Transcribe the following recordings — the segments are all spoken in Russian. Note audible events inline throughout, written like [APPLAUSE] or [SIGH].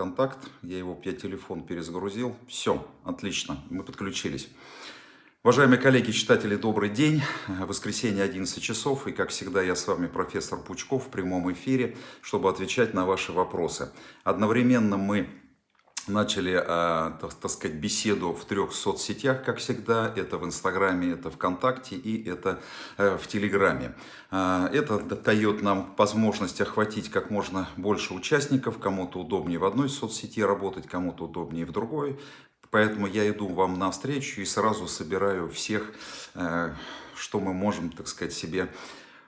контакт, я его, я телефон перезагрузил. Все, отлично, мы подключились. Уважаемые коллеги, читатели, добрый день. Воскресенье 11 часов, и как всегда я с вами профессор Пучков в прямом эфире, чтобы отвечать на ваши вопросы. Одновременно мы начали, э, так, сказать, беседу в трех соцсетях, как всегда. Это в Инстаграме, это ВКонтакте и это э, в Телеграме. Э, это дает нам возможность охватить как можно больше участников. Кому-то удобнее в одной соцсети работать, кому-то удобнее в другой. Поэтому я иду вам навстречу и сразу собираю всех, что мы можем, так сказать, себе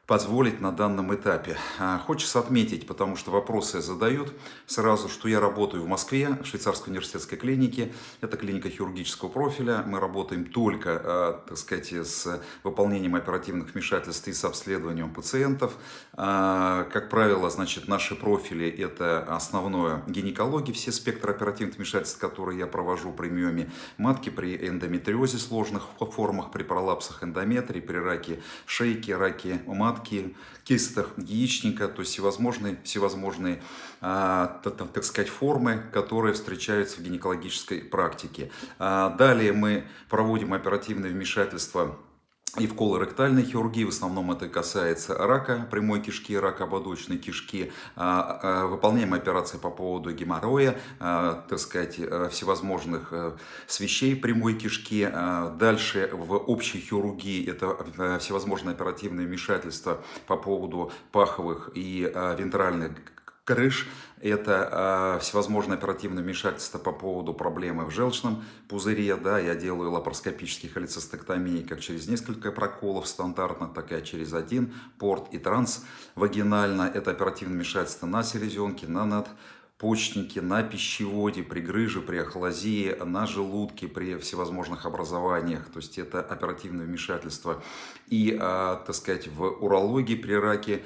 позволить на данном этапе. А, хочется отметить, потому что вопросы задают сразу, что я работаю в Москве, в Швейцарской университетской клинике. Это клиника хирургического профиля. Мы работаем только, а, так сказать, с выполнением оперативных вмешательств и с обследованием пациентов. А, как правило, значит, наши профили – это основное гинекология, все спектры оперативных вмешательств, которые я провожу при миоме матки, при эндометриозе сложных формах, при пролапсах эндометрии, при раке шейки, раке матки матки, кистах яичника, то есть всевозможные, всевозможные а, так сказать, формы, которые встречаются в гинекологической практике. А, далее мы проводим оперативное вмешательство и в колоректальной хирургии, в основном это касается рака прямой кишки, рака ободочной кишки. А, а, выполняем операции по поводу геморроя, а, так сказать, всевозможных э, свещей прямой кишки. Дальше в общей хирургии это э, всевозможные оперативные вмешательства по поводу паховых и вентральных крыш – это э, всевозможные оперативные вмешательства по поводу проблемы в желчном пузыре. Да, я делаю лапароскопические холецистектомии как через несколько проколов стандартно, так и через один порт и трансвагинально. Это оперативное вмешательство на селезенке, на надпочечнике, на пищеводе, при грыже, при ахлазии, на желудке, при всевозможных образованиях. То есть это оперативное вмешательство. И, э, так сказать, в урологии при раке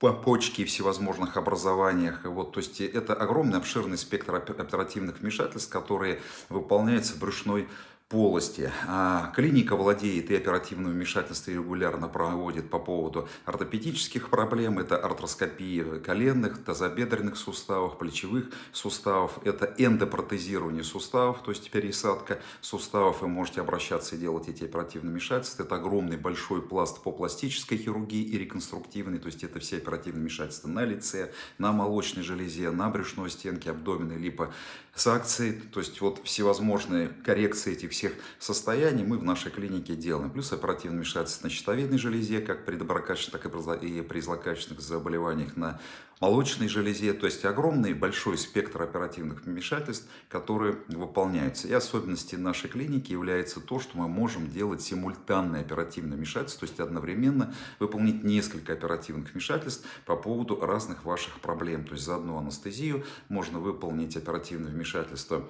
по почке и всевозможных образованиях. Вот, то есть это огромный обширный спектр оперативных вмешательств, которые выполняются брюшной полости. А клиника владеет и оперативным вмешательством регулярно проводит по поводу ортопедических проблем. Это артроскопия коленных, тазобедренных суставов, плечевых суставов. Это эндопротезирование суставов, то есть пересадка суставов. Вы можете обращаться и делать эти оперативные вмешательства. Это огромный большой пласт по пластической хирургии и реконструктивной. То есть это все оперативные вмешательства на лице, на молочной железе, на брюшной стенке, абдомена, либо с акцией. То есть вот всевозможные коррекции этих всех состояний мы в нашей клинике делаем. Плюс оперативное вмешательство на щитовидной железе, как при доброкачественных, так и при злокачественных заболеваниях на молочной железе. То есть огромный большой спектр оперативных вмешательств, которые выполняются. И особенностью нашей клиники является то, что мы можем делать симультанное оперативное вмешательство, то есть одновременно выполнить несколько оперативных вмешательств по поводу разных ваших проблем. То есть за одну анестезию можно выполнить оперативное вмешательство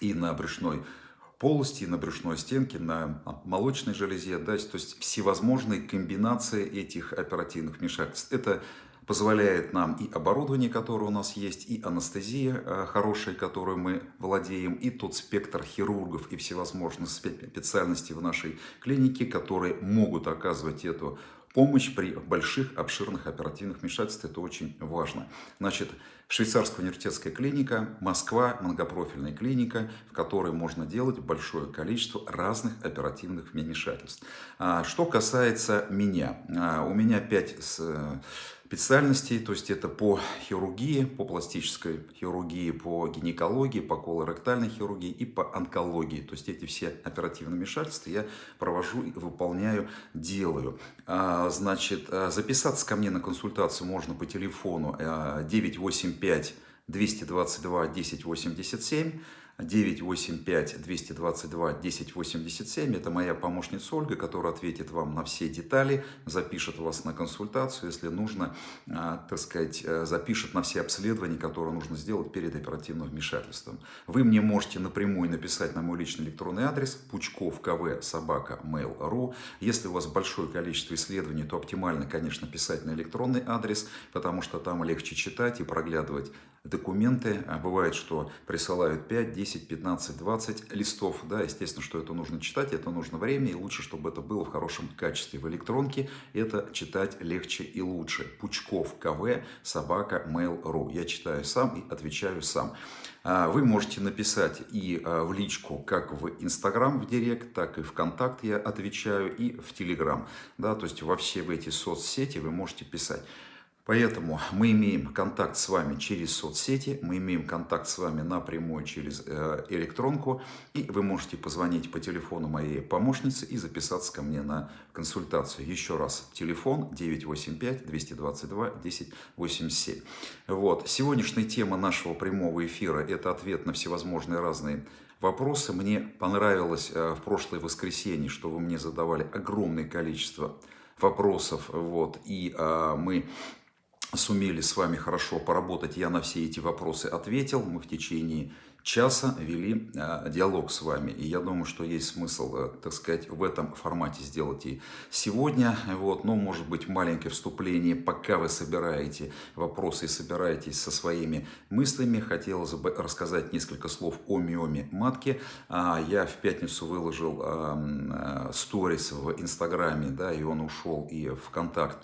и на брюшной полости, на брюшной стенке, на молочной железе, да, то есть всевозможные комбинации этих оперативных вмешательств. Это позволяет нам и оборудование, которое у нас есть, и анестезия э, хорошая, которую мы владеем, и тот спектр хирургов и всевозможных специальностей в нашей клинике, которые могут оказывать эту помощь при больших, обширных оперативных вмешательствах. Это очень важно. Значит, Швейцарская университетская клиника, Москва, многопрофильная клиника, в которой можно делать большое количество разных оперативных вмешательств. А, что касается меня, а, у меня 5 специальностей, то есть это по хирургии, по пластической хирургии, по гинекологии, по колоректальной хирургии и по онкологии. То есть эти все оперативные вмешательства я провожу, выполняю, делаю. А, значит, а, записаться ко мне на консультацию можно по телефону 985 222 1087 985-222-1087. Это моя помощница Ольга, которая ответит вам на все детали, запишет вас на консультацию, если нужно, а, так сказать, э, запишет на все обследования, которые нужно сделать перед оперативным вмешательством. Вы мне можете напрямую написать на мой личный электронный адрес пучков кв собака mail.ru. Если у вас большое количество исследований, то оптимально, конечно, писать на электронный адрес, потому что там легче читать и проглядывать документы. А бывает, что присылают 5, 10, 15, 20 листов. Да, естественно, что это нужно читать, это нужно время, и лучше, чтобы это было в хорошем качестве. В электронке это читать легче и лучше. Пучков КВ, собака, mail.ru. Я читаю сам и отвечаю сам. А, вы можете написать и а, в личку, как в Инстаграм, в Директ, так и в Контакт я отвечаю, и в Телеграм. Да, то есть во все эти соцсети вы можете писать. Поэтому мы имеем контакт с вами через соцсети, мы имеем контакт с вами напрямую через э, электронку, и вы можете позвонить по телефону моей помощницы и записаться ко мне на консультацию. Еще раз, телефон 985-222-1087. Вот. Сегодняшняя тема нашего прямого эфира – это ответ на всевозможные разные вопросы. Мне понравилось э, в прошлое воскресенье, что вы мне задавали огромное количество вопросов, вот, и а, мы сумели с вами хорошо поработать. Я на все эти вопросы ответил. Мы в течение часа вели э, диалог с вами. И я думаю, что есть смысл, э, так сказать, в этом формате сделать и сегодня. Вот, ну, может быть, маленькое вступление, пока вы собираете вопросы и собираетесь со своими мыслями. Хотелось бы рассказать несколько слов о миоме матки. А, я в пятницу выложил э, сторис в Инстаграме, да, и он ушел и в Контакт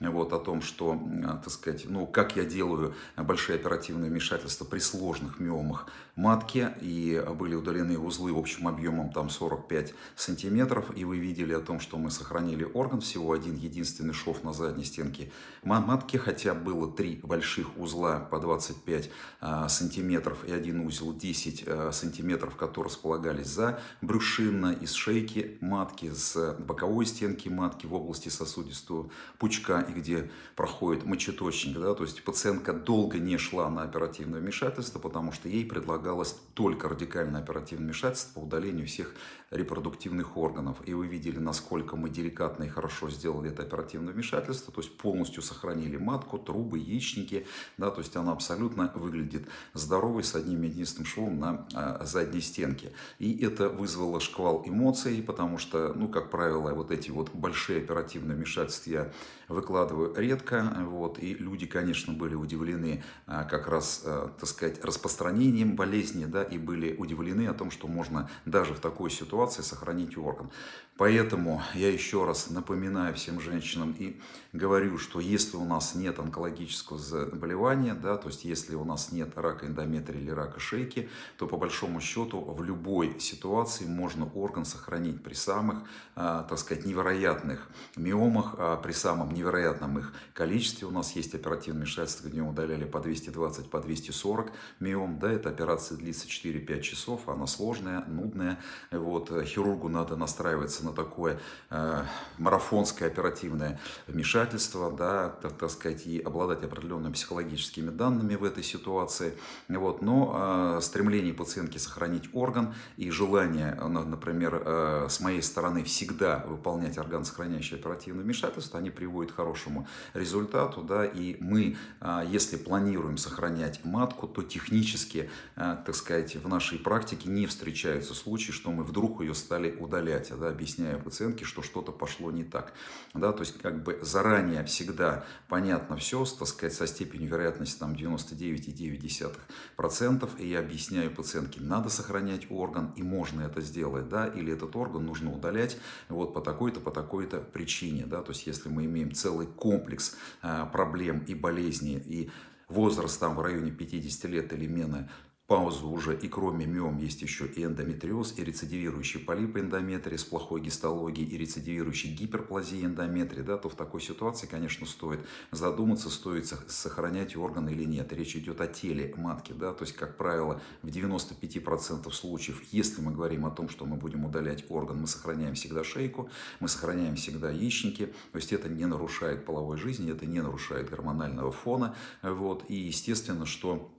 вот, о том, что, так сказать, ну, как я делаю большие оперативные вмешательства при сложных миомах матки, и были удалены узлы общим объемом там 45 сантиметров, и вы видели о том, что мы сохранили орган, всего один единственный шов на задней стенке матки, хотя было три больших узла по 25 а, сантиметров и один узел 10 а, сантиметров, которые располагались за брюшинно, из шейки матки, с боковой стенки матки в области сосудистого пучка и где проходит мочеточник. Да, то есть пациентка долго не шла на оперативное вмешательство, потому что ей предлагалось только радикальное оперативное вмешательство по удалению всех репродуктивных органов. И вы видели, насколько мы деликатно и хорошо сделали это оперативное вмешательство, то есть полностью сохранили матку, трубы, яичники, да, то есть она абсолютно выглядит здоровой с одним единственным швом на а, задней стенке. И это вызвало шквал эмоций, потому что, ну, как правило, вот эти вот большие оперативные вмешательства я выкладываю редко, вот, и люди, конечно, были удивлены а, как раз, а, так сказать, распространением болезни, да, и были удивлены о том, что можно даже в такой ситуации сохранить орган. Поэтому я еще раз напоминаю всем женщинам и говорю, что если у нас нет онкологического заболевания, да, то есть если у нас нет рака эндометрия или рака шейки, то по большому счету в любой ситуации можно орган сохранить при самых, а, так сказать, невероятных миомах, а, при самом невероятном их количестве. У нас есть оперативные вмешательства, где удаляли по 220, по 240 миом. Да, эта операция длится 4-5 часов, она сложная, нудная. Вот, хирургу надо настраиваться на такое э, марафонское оперативное вмешательство, да, так, так сказать, и обладать определенными психологическими данными в этой ситуации. Вот, но э, стремление пациентки сохранить орган и желание, например, э, с моей стороны всегда выполнять органосохраняющее оперативное вмешательство, они приводят к хорошему результату, да, и мы, э, если планируем сохранять матку, то технически, э, так сказать, в нашей практике не встречаются случаи, что мы вдруг ее стали удалять, да, объяснять объясняю пациентке, что что-то пошло не так. Да, то есть как бы заранее всегда понятно все, так сказать, со степенью вероятности там 99,9%, и я объясняю пациентке, надо сохранять орган, и можно это сделать, да, или этот орган нужно удалять вот по такой-то, по такой-то причине, да, то есть если мы имеем целый комплекс а, проблем и болезней, и возраст там в районе 50 лет или менее, паузу уже и кроме миом есть еще и эндометриоз, и рецидивирующий полип эндометрии с плохой гистологией, и рецидивирующий гиперплазия эндометрии, да, то в такой ситуации, конечно, стоит задуматься, стоит сохранять органы или нет. Речь идет о теле матки, да, то есть, как правило, в 95% случаев, если мы говорим о том, что мы будем удалять орган, мы сохраняем всегда шейку, мы сохраняем всегда яичники, то есть это не нарушает половой жизни, это не нарушает гормонального фона, вот, и естественно, что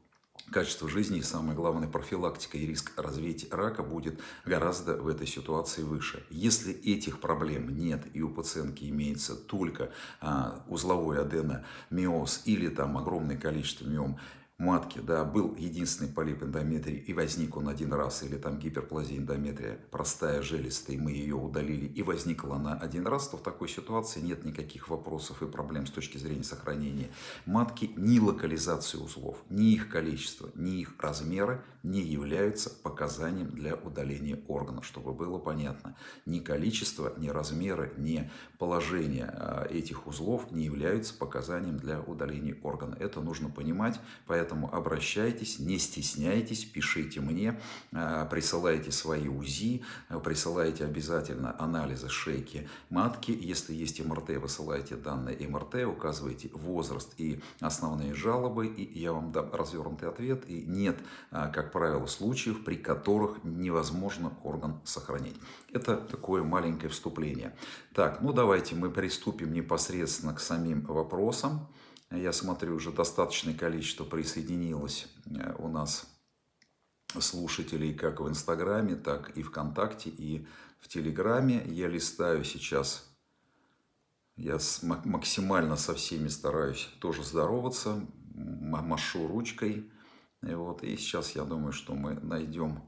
качество жизни и, самое главное, профилактика и риск развития рака будет гораздо в этой ситуации выше. Если этих проблем нет и у пациентки имеется только а, узловой аденомиоз или там огромное количество миом, матки, да, был единственный полип эндометрии, и возник он один раз, или там гиперплазия эндометрия, простая, желестая, мы ее удалили, и возникла она один раз, то в такой ситуации нет никаких вопросов и проблем с точки зрения сохранения. Матки, ни локализации узлов, ни их количество, ни их размеры не являются показанием для удаления органа, чтобы было понятно. Ни количество, ни размеры, ни положение а, этих узлов не являются показанием для удаления органа. Это нужно понимать, поэтому обращайтесь, не стесняйтесь, пишите мне, а, присылайте свои УЗИ, присылайте обязательно анализы шейки матки. Если есть МРТ, высылайте данные МРТ, указывайте возраст и основные жалобы, и я вам дам развернутый ответ. И нет, как правило, случаев, при которых невозможно орган сохранить. Это такое маленькое вступление. Так, ну давайте мы приступим непосредственно к самим вопросам. Я смотрю, уже достаточное количество присоединилось э, у нас слушателей как в Инстаграме, так и ВКонтакте, и в Телеграме. Я листаю сейчас, я максимально со всеми стараюсь тоже здороваться, машу ручкой. И, вот, и сейчас я думаю, что мы найдем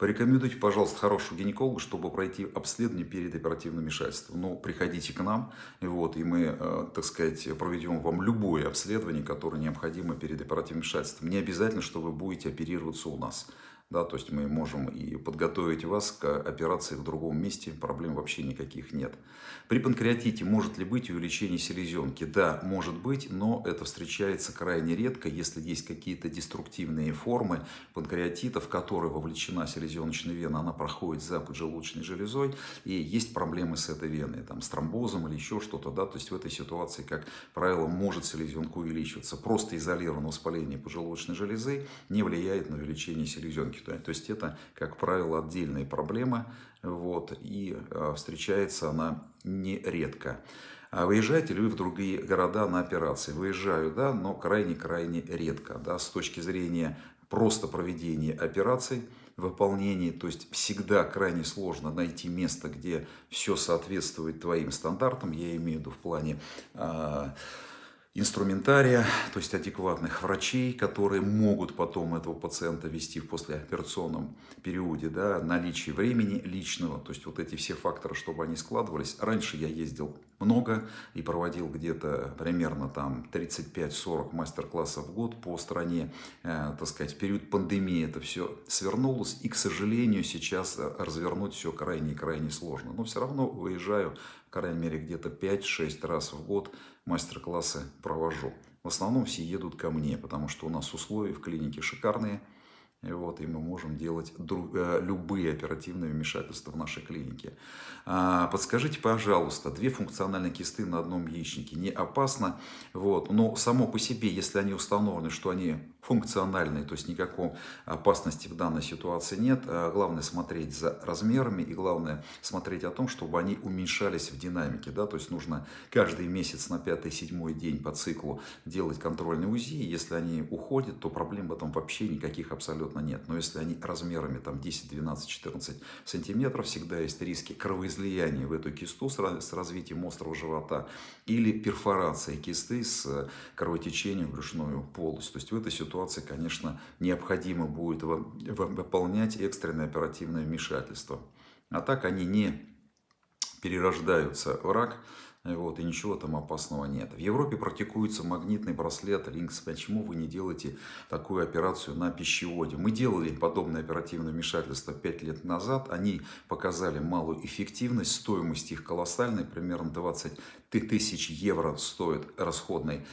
Порекомендуйте, пожалуйста, хорошего гинеколога, чтобы пройти обследование перед оперативным вмешательством. Ну, приходите к нам, вот, и мы, э, так сказать, проведем вам любое обследование, которое необходимо перед оперативным вмешательством. Не обязательно, что вы будете оперироваться у нас. Да, то есть мы можем и подготовить вас к операции в другом месте, проблем вообще никаких нет. При панкреатите может ли быть увеличение селезенки? Да, может быть, но это встречается крайне редко, если есть какие-то деструктивные формы панкреатита, в которые вовлечена селезеночная вена, она проходит за поджелудочной железой, и есть проблемы с этой веной, там, с тромбозом или еще что-то, да, то есть в этой ситуации, как правило, может селезенка увеличиваться. Просто изолированное воспаление поджелудочной железы не влияет на увеличение селезенки то есть это, как правило, отдельная проблема, вот, и э, встречается она нередко. А выезжаете ли вы в другие города на операции? Выезжаю, да, но крайне-крайне редко. Да, с точки зрения просто проведения операций, выполнении, то есть всегда крайне сложно найти место, где все соответствует твоим стандартам, я имею в виду в плане... Э, инструментария, то есть адекватных врачей, которые могут потом этого пациента вести в послеоперационном периоде, да, наличие времени личного, то есть вот эти все факторы, чтобы они складывались. Раньше я ездил много и проводил где-то примерно там 35-40 мастер-классов в год по стране, э, так сказать, в период пандемии это все свернулось, и, к сожалению, сейчас развернуть все крайне-крайне сложно. Но все равно выезжаю, крайней мере, где-то 5-6 раз в год мастер-классы провожу. В основном все едут ко мне, потому что у нас условия в клинике шикарные. И, вот, и мы можем делать друг, э, любые оперативные вмешательства в нашей клинике. А, подскажите, пожалуйста, две функциональные кисты на одном яичнике не опасно? Вот, но само по себе, если они установлены, что они функциональные, то есть никакой опасности в данной ситуации нет. А главное смотреть за размерами и главное смотреть о том, чтобы они уменьшались в динамике. Да? То есть нужно каждый месяц на 5-7 день по циклу делать контрольный УЗИ. Если они уходят, то проблем в этом вообще никаких абсолютно нет. Но если они размерами там 10, 12, 14 сантиметров, всегда есть риски кровоизлияния в эту кисту с развитием острого живота или перфорация кисты с кровотечением в брюшную полость. То есть в этой ситуации ситуации, конечно, необходимо будет выполнять экстренное оперативное вмешательство. А так они не перерождаются в рак, вот, и ничего там опасного нет. В Европе практикуется магнитный браслет Линкс. Почему вы не делаете такую операцию на пищеводе? Мы делали подобное оперативное вмешательство 5 лет назад. Они показали малую эффективность, стоимость их колоссальная, примерно 20 тысяч евро стоит расходный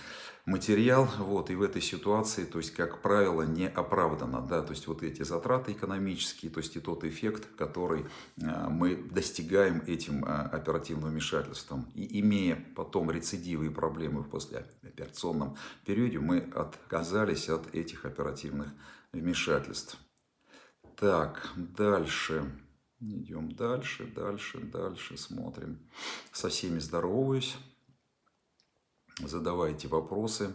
материал, вот, и в этой ситуации, то есть, как правило, не оправдано, да, то есть, вот эти затраты экономические, то есть, и тот эффект, который а, мы достигаем этим а, оперативным вмешательством, и имея потом рецидивы и проблемы в послеоперационном периоде, мы отказались от этих оперативных вмешательств. Так, дальше. Идем дальше, дальше, дальше, смотрим. Со всеми здороваюсь задавайте вопросы.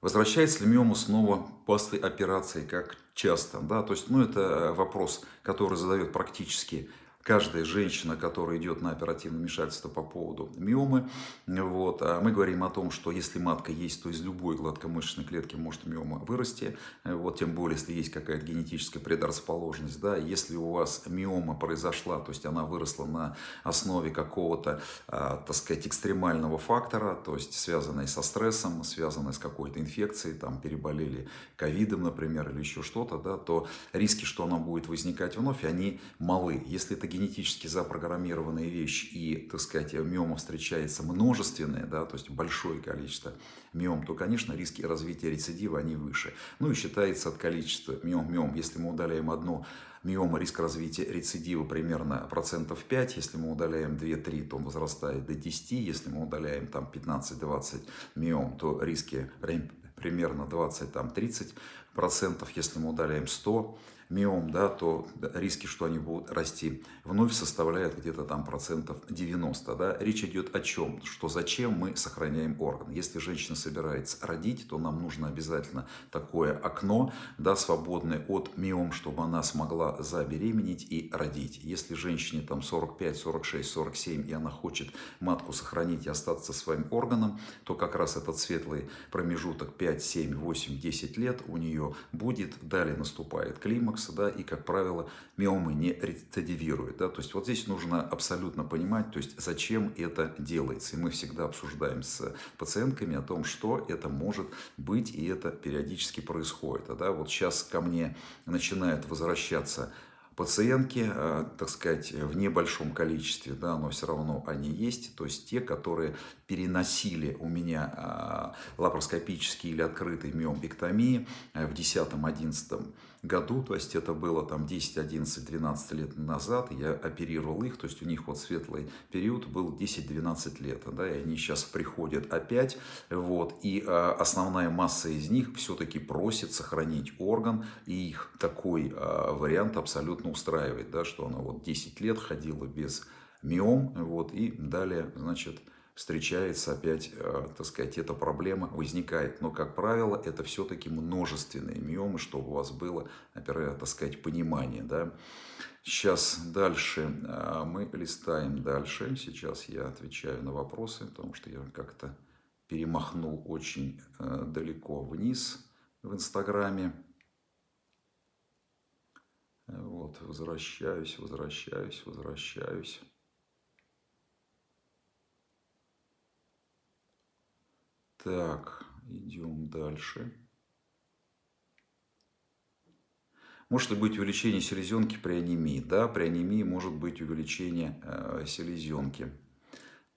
Возвращается ли миома снова после операции, как часто? Да? То есть, ну, это вопрос, который задает практически каждая женщина, которая идет на оперативное вмешательство по поводу миомы, вот, а мы говорим о том, что если матка есть, то из любой гладкомышечной клетки может миома вырасти, вот, тем более, если есть какая-то генетическая предрасположенность, да, если у вас миома произошла, то есть она выросла на основе какого-то, а, так сказать, экстремального фактора, то есть связанной со стрессом, связанной с какой-то инфекцией, там, переболели ковидом, например, или еще что-то, да, то риски, что она будет возникать вновь, они малы. Если это генетически запрограммированная вещь и, так сказать, миома встречается множественное, да, то есть большое количество миом, то, конечно, риски развития рецидива, они выше. Ну и считается от количества миом, миом. Если мы удаляем одну миома, риск развития рецидива примерно процентов 5. Если мы удаляем 2-3, то он возрастает до 10. Если мы удаляем там 15-20 миом, то риски примерно 20-30 процентов. Если мы удаляем 100 миом, да, то риски, что они будут расти, вновь составляют где-то там процентов 90. Да. Речь идет о чем? Что зачем мы сохраняем орган. Если женщина собирается родить, то нам нужно обязательно такое окно, да, свободное от миом, чтобы она смогла забеременеть и родить. Если женщине там 45, 46, 47, и она хочет матку сохранить и остаться своим органом, то как раз этот светлый промежуток 5, 7, 8, 10 лет у нее будет. Далее наступает климакс, климакса, да, и, как правило, миомы не рецидивируют. Да, то есть вот здесь нужно абсолютно понимать, то есть зачем это делается. И мы всегда обсуждаем с пациентками о том, что это может быть, и это периодически происходит. Да, вот сейчас ко мне начинают возвращаться пациентки, э, так сказать, в небольшом количестве, да, но все равно они есть, то есть те, которые переносили у меня э, лапароскопические или открытые миомбектомии э, в 10-11 году, то есть это было там 10, 11, 12 лет назад, я оперировал их, то есть у них вот светлый период был 10-12 лет, да, и они сейчас приходят опять, вот, и а, основная масса из них все-таки просит сохранить орган, и их такой а, вариант абсолютно устраивает, да, что она вот 10 лет ходила без миом, вот, и далее, значит, встречается опять, э, так сказать, эта проблема возникает. Но, как правило, это все-таки множественные миомы, чтобы у вас было, например, так сказать, понимание. Да? Сейчас дальше э, мы листаем дальше. Сейчас я отвечаю на вопросы, потому что я как-то перемахнул очень э, далеко вниз в Инстаграме. Вот, возвращаюсь, возвращаюсь, возвращаюсь. Так, идем дальше. Может ли быть увеличение селезенки при анемии? Да, при анемии может быть увеличение э, селезенки.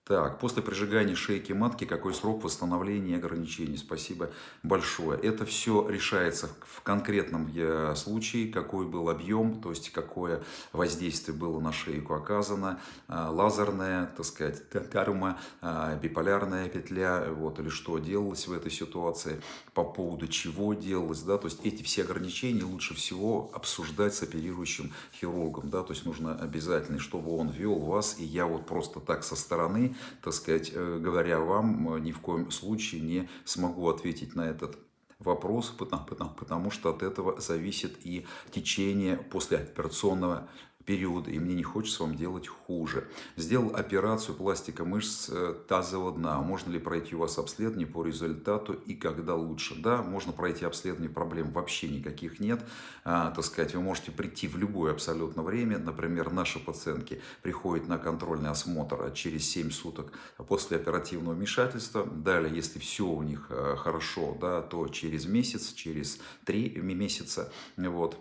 Так, после прижигания шейки матки, какой срок восстановления и ограничений? Спасибо большое. Это все решается в конкретном э, случае, какой был объем, то есть какое воздействие было на шейку оказано, э, лазерная, так сказать, карма, э, биполярная петля, вот, или что делалось в этой ситуации, по поводу чего делалось, да, то есть эти все ограничения лучше всего обсуждать с оперирующим хирургом, да, то есть нужно обязательно, чтобы он вел вас, и я вот просто так со стороны так сказать, э, говоря вам, э, ни в коем случае не смогу ответить на этот вопрос, потому, потому, потому что от этого зависит и течение послеоперационного периода, и мне не хочется вам делать хуже. Сделал операцию пластика мышц э, тазового дна. Можно ли пройти у вас обследование по результату и когда лучше? Да, можно пройти обследование, проблем вообще никаких нет. А, так сказать, вы можете прийти в любое абсолютно время. Например, наши пациентки приходят на контрольный осмотр через 7 суток после оперативного вмешательства. Далее, если все у них э, хорошо, да, то через месяц, через 3 месяца, вот,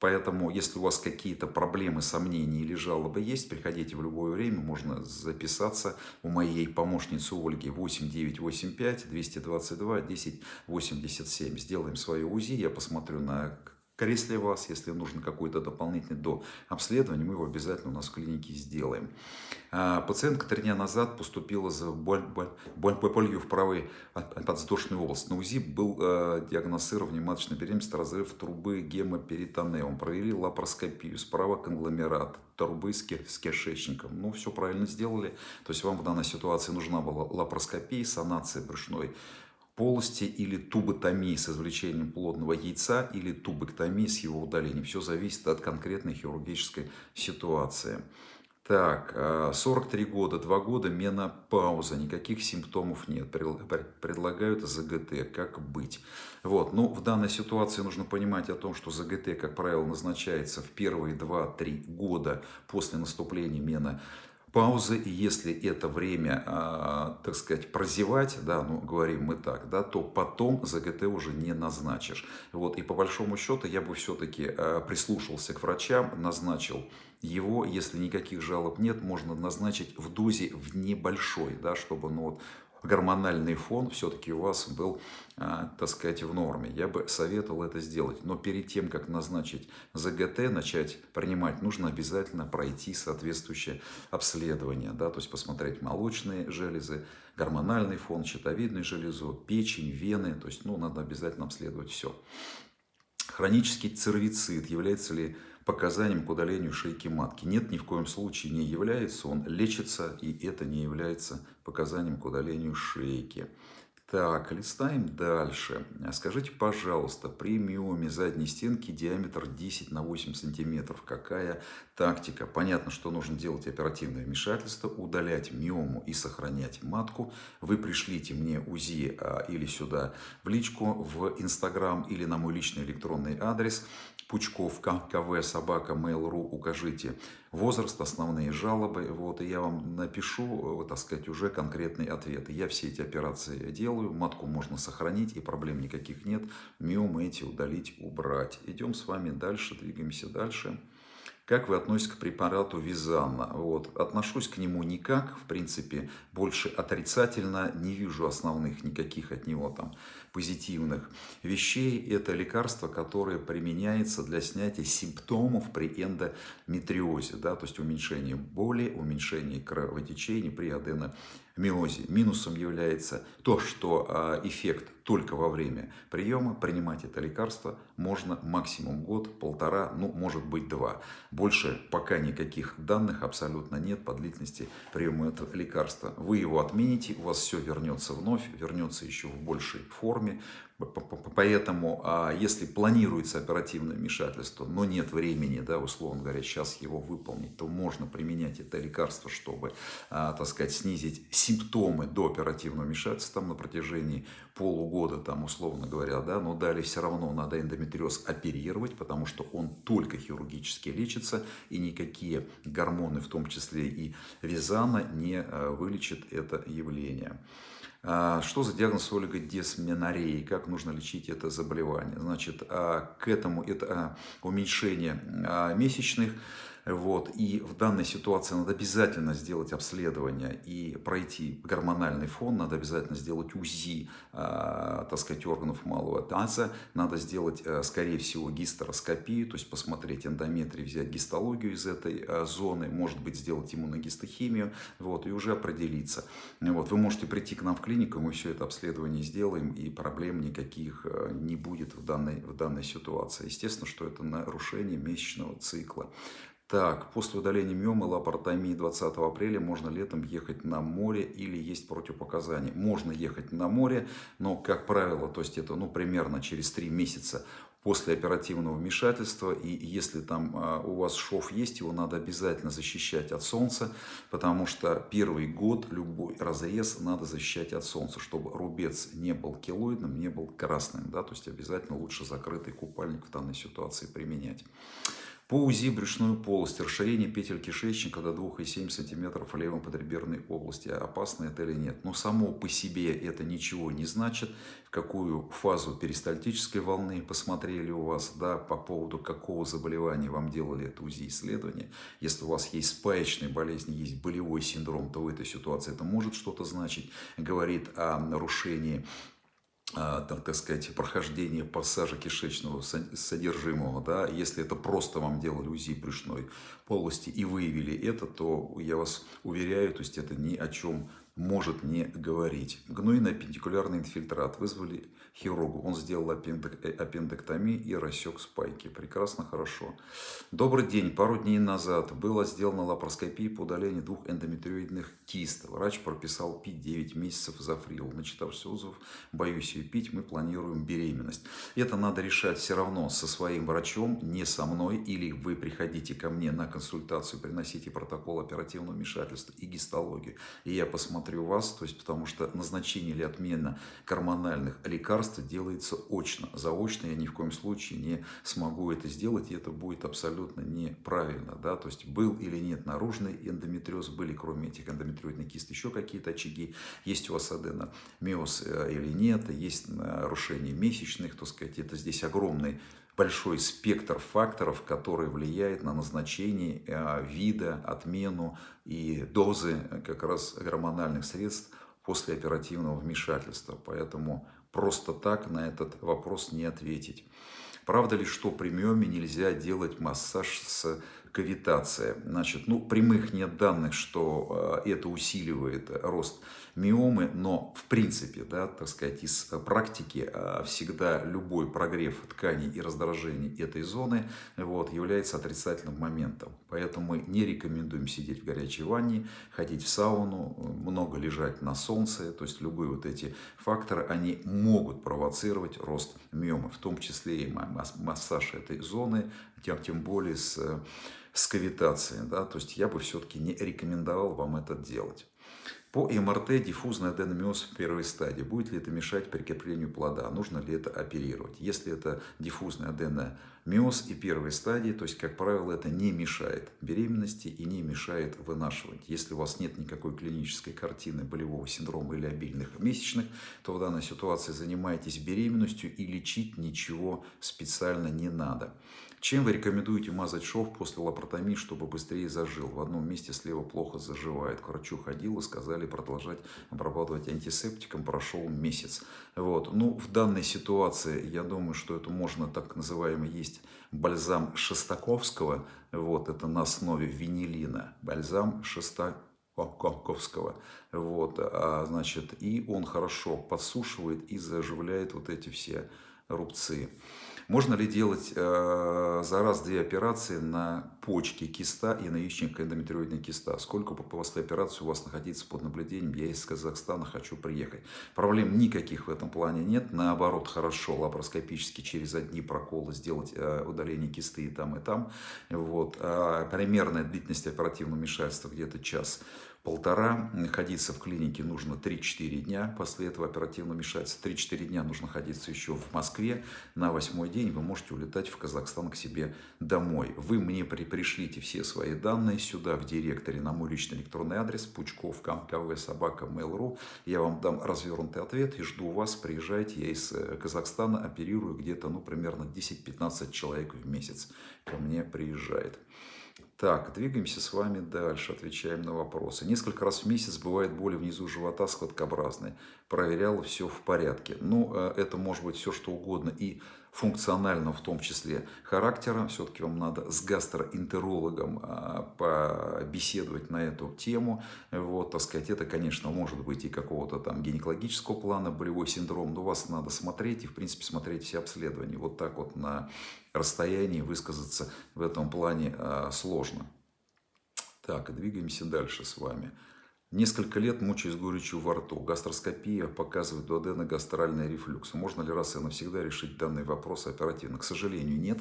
Поэтому, если у вас какие-то проблемы, сомнения или жалобы есть, приходите в любое время, можно записаться у моей помощницы Ольги 8985 222 1087. Сделаем свое УЗИ, я посмотрю на кресле вас, если нужно какой-то дополнительный до обследования, мы его обязательно у нас в клинике сделаем. А, пациентка три дня назад поступила за боль, боль, боль, болью в правой подвздошной области. На УЗИ был э, диагностирован внематочная беременность, разрыв трубы гемоперитонеум. Провели лапароскопию, справа конгломерат, трубы с, с кишечником. Ну, все правильно сделали. То есть вам в данной ситуации нужна была лапароскопия, санация брюшной полости или туботомии с извлечением плодного яйца или тубэктомии с его удалением. Все зависит от конкретной хирургической ситуации. Так, 43 а, года, 2 года, менопауза, никаких симптомов нет. Предлагают ЗГТ, как быть? Вот, ну, в данной ситуации нужно понимать о том, что ЗГТ, как правило, назначается в первые 2-3 года после наступления менопаузы паузы, и если это время, а, так сказать, прозевать, да, ну, говорим мы так, да, то потом ЗГТ уже не назначишь. Вот, и по большому счету я бы все-таки а, прислушался к врачам, назначил его, если никаких жалоб нет, можно назначить в дозе в небольшой, да, чтобы ну, вот, гормональный фон все-таки у вас был, а, так сказать, в норме. Я бы советовал это сделать. Но перед тем, как назначить ЗГТ, начать принимать, нужно обязательно пройти соответствующее обследование. Да, то есть посмотреть молочные железы, гормональный фон, щитовидную железу, печень, вены. То есть ну, надо обязательно обследовать все. Хронический цервицит является ли показанием к удалению шейки матки. Нет, ни в коем случае не является, он лечится, и это не является показанием к удалению шейки. Так, листаем дальше. Скажите, пожалуйста, при миоме задней стенки диаметр 10 на 8 сантиметров. Какая тактика? Понятно, что нужно делать оперативное вмешательство, удалять миому и сохранять матку. Вы пришлите мне УЗИ а, или сюда в личку, в Инстаграм или на мой личный электронный адрес. Пучков, КВ, собака, mail.ru, укажите возраст, основные жалобы, вот, и я вам напишу, так сказать, уже конкретные ответы. Я все эти операции делаю, матку можно сохранить, и проблем никаких нет, миомы эти удалить, убрать. Идем с вами дальше, двигаемся дальше. Как вы относитесь к препарату Визанна? Вот. Отношусь к нему никак, в принципе, больше отрицательно, не вижу основных никаких от него там позитивных вещей. Это лекарство, которое применяется для снятия симптомов при эндометриозе, да, то есть уменьшение боли, уменьшение кровотечений при аденомиозе. Минусом является то, что а, эффект только во время приема. Принимать это лекарство можно максимум год, полтора, ну, может быть, два. Больше пока никаких данных абсолютно нет по длительности приема этого лекарства. Вы его отмените, у вас все вернется вновь, вернется еще в большей форме. Поэтому, а, если планируется оперативное вмешательство, но нет времени, да, условно говоря, сейчас его выполнить, то можно применять это лекарство, чтобы, а, так сказать, снизить симптомы до оперативного вмешательства там, на протяжении полугода, там, условно говоря, да, но далее все равно надо эндометриоз оперировать, потому что он только хирургически лечится, и никакие гормоны, в том числе и визана, не а, вылечат это явление. А, что за диагноз олигодесменореи? Как нужно лечить это заболевание? Значит, а, к этому это а, уменьшение месячных вот. И в данной ситуации надо обязательно сделать обследование и пройти гормональный фон, надо обязательно сделать УЗИ, э, так сказать, органов малого таза, надо сделать, э, скорее всего, гистероскопию, то есть посмотреть эндометрий, взять гистологию из этой э, зоны, может быть, сделать иммуногистохимию, вот, и уже определиться. Вот. Вы можете прийти к нам в клинику, мы все это обследование сделаем, и проблем никаких э, не будет в данной, в данной ситуации. Естественно, что это нарушение месячного цикла. Так, после удаления миомы лапаротомии 20 апреля можно летом ехать на море или есть противопоказания. Можно ехать на море, но, как правило, то есть это ну, примерно через 3 месяца после оперативного вмешательства. И если там а, у вас шов есть, его надо обязательно защищать от солнца, потому что первый год любой разрез надо защищать от солнца, чтобы рубец не был килоидным, не был красным. Да? То есть обязательно лучше закрытый купальник в данной ситуации применять. По УЗИ брюшную полость, расширение петель кишечника до 2,7 см в левом подреберной области. Опасно это или нет? Но само по себе это ничего не значит. В какую фазу перистальтической волны посмотрели у вас, да, по поводу какого заболевания вам делали это УЗИ исследование. Если у вас есть спаечные болезни, есть болевой синдром, то в этой ситуации это может что-то значить. Говорит о нарушении там, так сказать, прохождение пассажа кишечного содержимого, да, если это просто вам делали УЗИ брюшной полости и выявили это, то я вас уверяю, то есть это ни о чем может не говорить. Гнойно-аппендикулярный инфильтрат. Вызвали хирургу. Он сделал аппендэктомию и рассек спайки. Прекрасно, хорошо. Добрый день. Пару дней назад была сделана лапароскопия по удалению двух эндометриоидных кист. Врач прописал пить 9 месяцев зафрил. Начитавшись отзывов, боюсь ее пить, мы планируем беременность. Это надо решать все равно со своим врачом, не со мной. Или вы приходите ко мне на консультацию, приносите протокол оперативного вмешательства и гистологию. И я посмотрю вас, то есть потому что назначение или отмена гормональных лекарств лекарство делается очно. Заочно я ни в коем случае не смогу это сделать, и это будет абсолютно неправильно. Да? То есть был или нет наружный эндометриоз, были кроме этих эндометриоидных кист еще какие-то очаги, есть у вас аденомиоз э, или нет, есть нарушение месячных, то сказать, это здесь огромный большой спектр факторов, который влияет на назначение э, вида, отмену и дозы как раз гормональных средств после оперативного вмешательства. Поэтому просто так на этот вопрос не ответить. Правда ли, что при миоме нельзя делать массаж с кавитацией? Значит, ну, прямых нет данных, что э, это усиливает рост миомы, но в принципе, да, так сказать, из практики э, всегда любой прогрев тканей и раздражение этой зоны вот, является отрицательным моментом. Поэтому мы не рекомендуем сидеть в горячей ванне, ходить в сауну, много лежать на солнце. То есть любые вот эти факторы, они могут провоцировать рост миомы, в том числе и массаж этой зоны, тем, тем более с, с кавитацией. Да? То есть я бы все-таки не рекомендовал вам это делать. По МРТ диффузный аденомиоз в первой стадии. Будет ли это мешать прикреплению плода? Нужно ли это оперировать? Если это диффузный аденомиоз и первой стадии, то есть, как правило, это не мешает беременности и не мешает вынашивать. Если у вас нет никакой клинической картины болевого синдрома или обильных месячных, то в данной ситуации занимайтесь беременностью и лечить ничего специально не надо. Чем вы рекомендуете мазать шов после лапаротомии, чтобы быстрее зажил? В одном месте слева плохо заживает. К врачу ходил и сказали продолжать обрабатывать антисептиком. Прошел месяц. Вот. Ну, в данной ситуации, я думаю, что это можно так называемый есть бальзам Шестаковского. Вот, это на основе винилина. Бальзам Шестаковского. Вот, а, значит, и он хорошо подсушивает и заживляет вот эти все рубцы. Можно ли делать э, за раз две операции на почке киста и на яичник эндометриоидной киста? Сколько после операции у вас находиться под наблюдением? Я из Казахстана хочу приехать. Проблем никаких в этом плане нет. Наоборот, хорошо лапароскопически через одни проколы сделать э, удаление кисты и там, и там. Вот. А примерная длительность оперативного вмешательства где-то час полтора. Находиться в клинике нужно 3-4 дня. После этого оперативно вмешательства 3-4 дня нужно находиться еще в Москве. На восьмой день вы можете улетать в Казахстан к себе домой. Вы мне при пришлите все свои данные сюда в директоре на мой личный электронный адрес пучков кв собака mail.ru. Я вам дам развернутый ответ и жду вас. Приезжайте. Я из э, Казахстана оперирую где-то ну, примерно 10-15 человек в месяц ко мне приезжает. Так, двигаемся с вами дальше, отвечаем на вопросы. Несколько раз в месяц бывает боли внизу живота складкообразные. Проверял, все в порядке. Ну, э, это может быть все что угодно. И функционального в том числе характера. Все-таки вам надо с гастроэнтерологом а, побеседовать на эту тему. Вот, так сказать, это, конечно, может быть и какого-то там гинекологического плана, болевой синдром, но вас надо смотреть и, в принципе, смотреть все обследования. Вот так вот на расстоянии высказаться в этом плане а, сложно. Так, двигаемся дальше с вами. Несколько лет мучаюсь горечью во рту. Гастроскопия показывает дуодено-гастральный рефлюкс. Можно ли раз и навсегда решить данный вопрос оперативно? К сожалению, нет.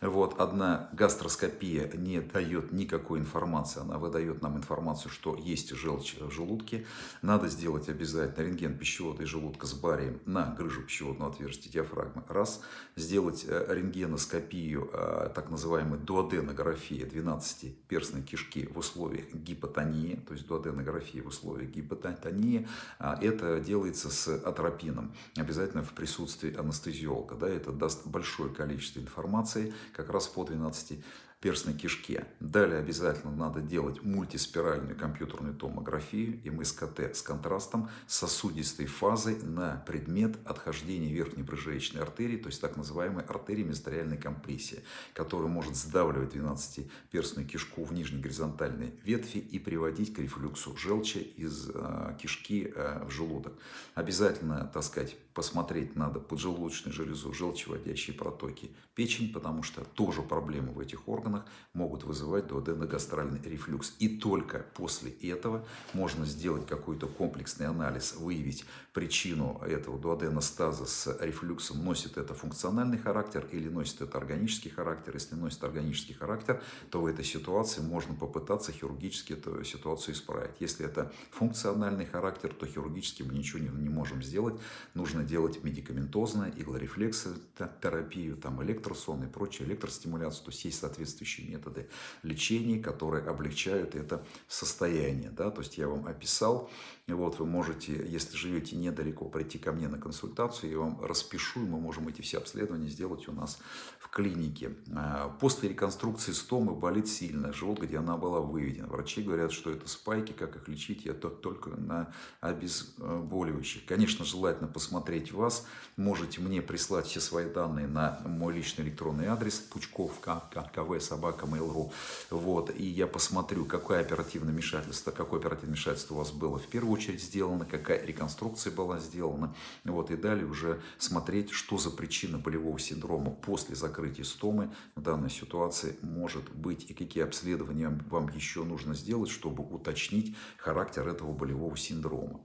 Вот одна гастроскопия не дает никакой информации. Она выдает нам информацию, что есть желчь в желудке. Надо сделать обязательно рентген пищевода и желудка с барием на грыжу пищеводного отверстия диафрагмы. Раз. Сделать э, рентгеноскопию, э, так называемой дуоденография 12-перстной кишки в условиях гипотонии, то есть дуоденография гипертрофии в условиях гипотонии, а, это делается с атропином, обязательно в присутствии анестезиолога. Да, это даст большое количество информации как раз по 12 перстной кишке. Далее обязательно надо делать мультиспиральную компьютерную томографию, МСКТ с контрастом, сосудистой фазой на предмет отхождения верхней брыжеечной артерии, то есть так называемой артерии мезотериальной компрессии, которая может сдавливать 12-перстную кишку в нижней горизонтальной ветви и приводить к рефлюксу желчи из э, кишки э, в желудок. Обязательно, так сказать, посмотреть надо поджелудочную железу, желчеводящие протоки, печень, потому что тоже проблемы в этих органах могут вызывать дуоденогастральный рефлюкс. И только после этого можно сделать какой-то комплексный анализ, выявить причину этого дуоденостаза с рефлюксом, носит это функциональный характер или носит это органический характер. Если носит органический характер, то в этой ситуации можно попытаться хирургически эту ситуацию исправить. Если это функциональный характер, то хирургически мы ничего не, не можем сделать. Нужно делать медикаментозно, иглорефлексотерапию, там электросон и прочее, электростимуляцию. То есть есть соответствующие методы лечения, которые облегчают это состояние. Да? То есть я вам описал, вот вы можете, если живете недалеко, прийти ко мне на консультацию, я вам распишу, и мы можем эти все обследования сделать у нас в клинике. А, после реконструкции стомы болит сильно, живот, где она была выведена. Врачи говорят, что это спайки, как их лечить, я только на обезболивающих. Конечно, желательно посмотреть вас, можете мне прислать все свои данные на мой личный электронный адрес пучков кв собака mail.ru вот, и я посмотрю, какое оперативное вмешательство, какое оперативное вмешательство у вас было в первую сделана, какая реконструкция была сделана. Вот, и далее уже смотреть, что за причина болевого синдрома после закрытия стомы в данной ситуации может быть и какие обследования вам еще нужно сделать, чтобы уточнить характер этого болевого синдрома.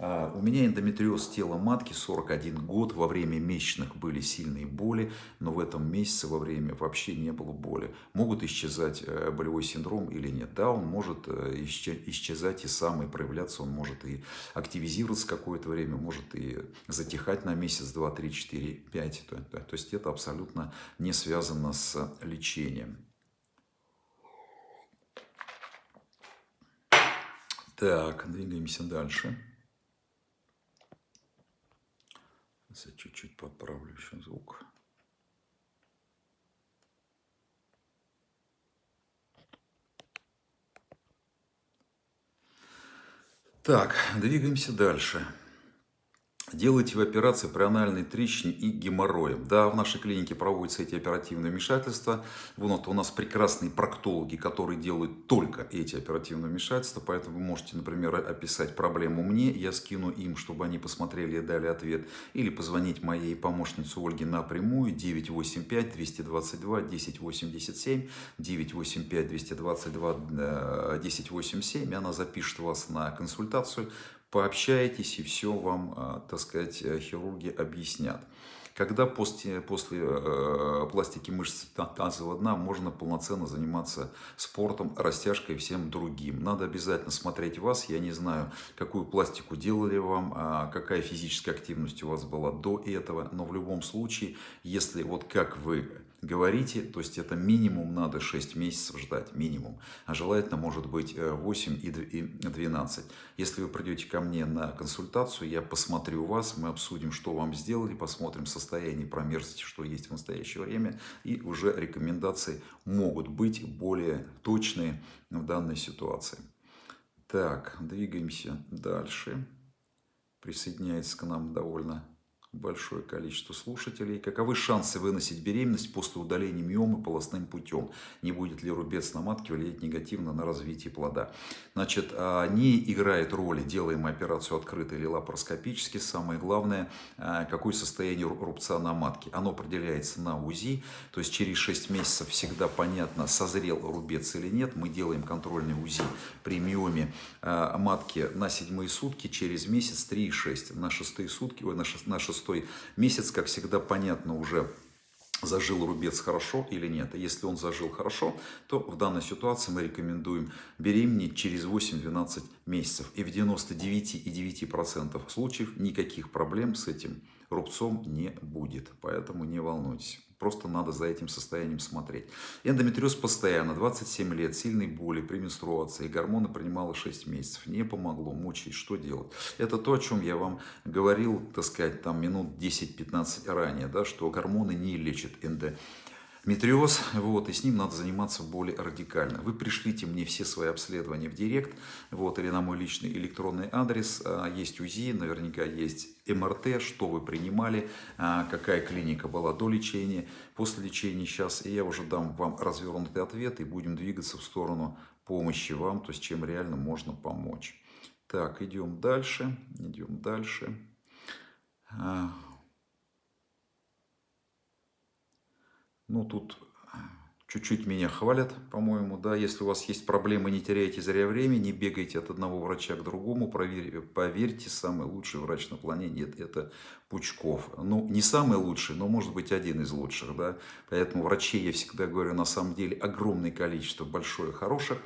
А, у меня эндометриоз тела матки 41 год. Во время месячных были сильные боли, но в этом месяце во время вообще не было боли. Могут исчезать э, болевой синдром или нет? Да, он может э, исчезать и сам, и проявляться. Он может и активизироваться какое-то время, может и затихать на месяц, два, три, четыре, пять. То есть это абсолютно не связано с лечением. Так, двигаемся дальше. Сейчас я чуть-чуть подправлю еще звук. Так, двигаемся дальше. Делайте в операции при анальной трещине и геморрое. Да, в нашей клинике проводятся эти оперативные вмешательства. Вот у нас прекрасные проктологи, которые делают только эти оперативные вмешательства. Поэтому вы можете, например, описать проблему мне, я скину им, чтобы они посмотрели и дали ответ. Или позвонить моей помощнице Ольге напрямую 985-222-1087, 985-222-1087. Она запишет вас на консультацию пообщаетесь, и все вам, а, так сказать, э, хирурги объяснят. Когда после, после э, пластики мышц тазового дна можно полноценно заниматься спортом, растяжкой и всем другим. Надо обязательно смотреть вас. Я не знаю, какую пластику делали вам, а какая физическая активность у вас была до этого. Но в любом случае, если вот как вы говорите, то есть это минимум надо 6 месяцев ждать, минимум. А желательно может быть 8 э, и 12. Если вы придете ко мне на консультацию, я посмотрю вас, мы обсудим, что вам сделали, посмотрим состояние промерзости, что есть в настоящее время. И уже рекомендации могут быть более точные в данной ситуации. Так, двигаемся дальше. Присоединяется к нам довольно большое количество слушателей. Каковы шансы выносить беременность после удаления миомы полостным путем? Не будет ли рубец на матке влиять негативно на развитие плода? Значит, а, не играет роли, делаем операцию открыто или лапароскопически. Самое главное, а, какое состояние рубца на матке. Оно определяется на УЗИ, то есть через 6 месяцев всегда понятно, созрел рубец или нет. Мы делаем контрольный УЗИ при миоме а, матки на седьмые сутки, через месяц 3,6. На шестые сутки, ой, на шестые шестой месяц, как всегда, понятно уже, зажил рубец хорошо или нет. Если он зажил хорошо, то в данной ситуации мы рекомендуем беременеть через 8-12 месяцев. И в 99,9% случаев никаких проблем с этим рубцом не будет. Поэтому не волнуйтесь. Просто надо за этим состоянием смотреть. Эндометриоз постоянно, 27 лет, сильные боли при менструации, гормоны принимала 6 месяцев. Не помогло, мучаясь, что делать? Это то, о чем я вам говорил, так сказать, там минут 10-15 ранее, да, что гормоны не лечат эндометриоз метриоз, вот, и с ним надо заниматься более радикально. Вы пришлите мне все свои обследования в директ, вот, или на мой личный электронный адрес, а, есть УЗИ, наверняка есть МРТ, что вы принимали, а, какая клиника была до лечения, после лечения сейчас, и я уже дам вам развернутый ответ, и будем двигаться в сторону помощи вам, то есть чем реально можно помочь. Так, идем дальше, идем дальше. Ну, тут чуть-чуть меня хвалят, по-моему, да. Если у вас есть проблемы, не теряйте зря время, не бегайте от одного врача к другому. Проверь, поверьте, самый лучший врач на планете – это Пучков. Ну, не самый лучший, но может быть один из лучших, да. Поэтому врачей, я всегда говорю, на самом деле огромное количество, большое, хороших.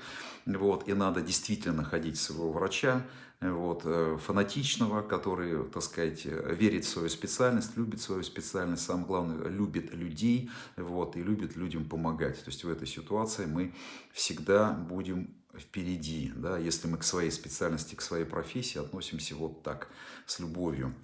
Вот, и надо действительно ходить своего врача, вот, э, фанатичного, который, так сказать, верит в свою специальность, любит свою специальность, самое главное, любит людей вот, и любит людям помогать. То есть в этой ситуации мы всегда будем впереди, да, если мы к своей специальности, к своей профессии относимся вот так, с любовью.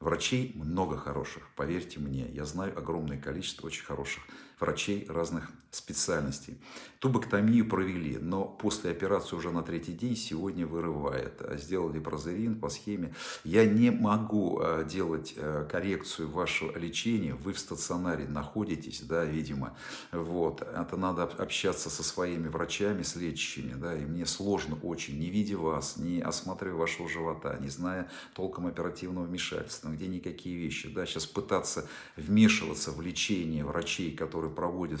Врачей много хороших, поверьте мне, я знаю огромное количество очень хороших врачей разных специальностей. Тубоктомию провели, но после операции уже на третий день сегодня вырывает. Сделали прозерин по схеме. Я не могу э, делать э, коррекцию вашего лечения. Вы в стационаре находитесь, да, видимо. Вот. Это надо общаться со своими врачами, с лечащими, да, и мне сложно очень, не видя вас, не осматривая вашего живота, не зная толком оперативного вмешательства, где никакие вещи, да, сейчас пытаться вмешиваться в лечение врачей, которые который проводит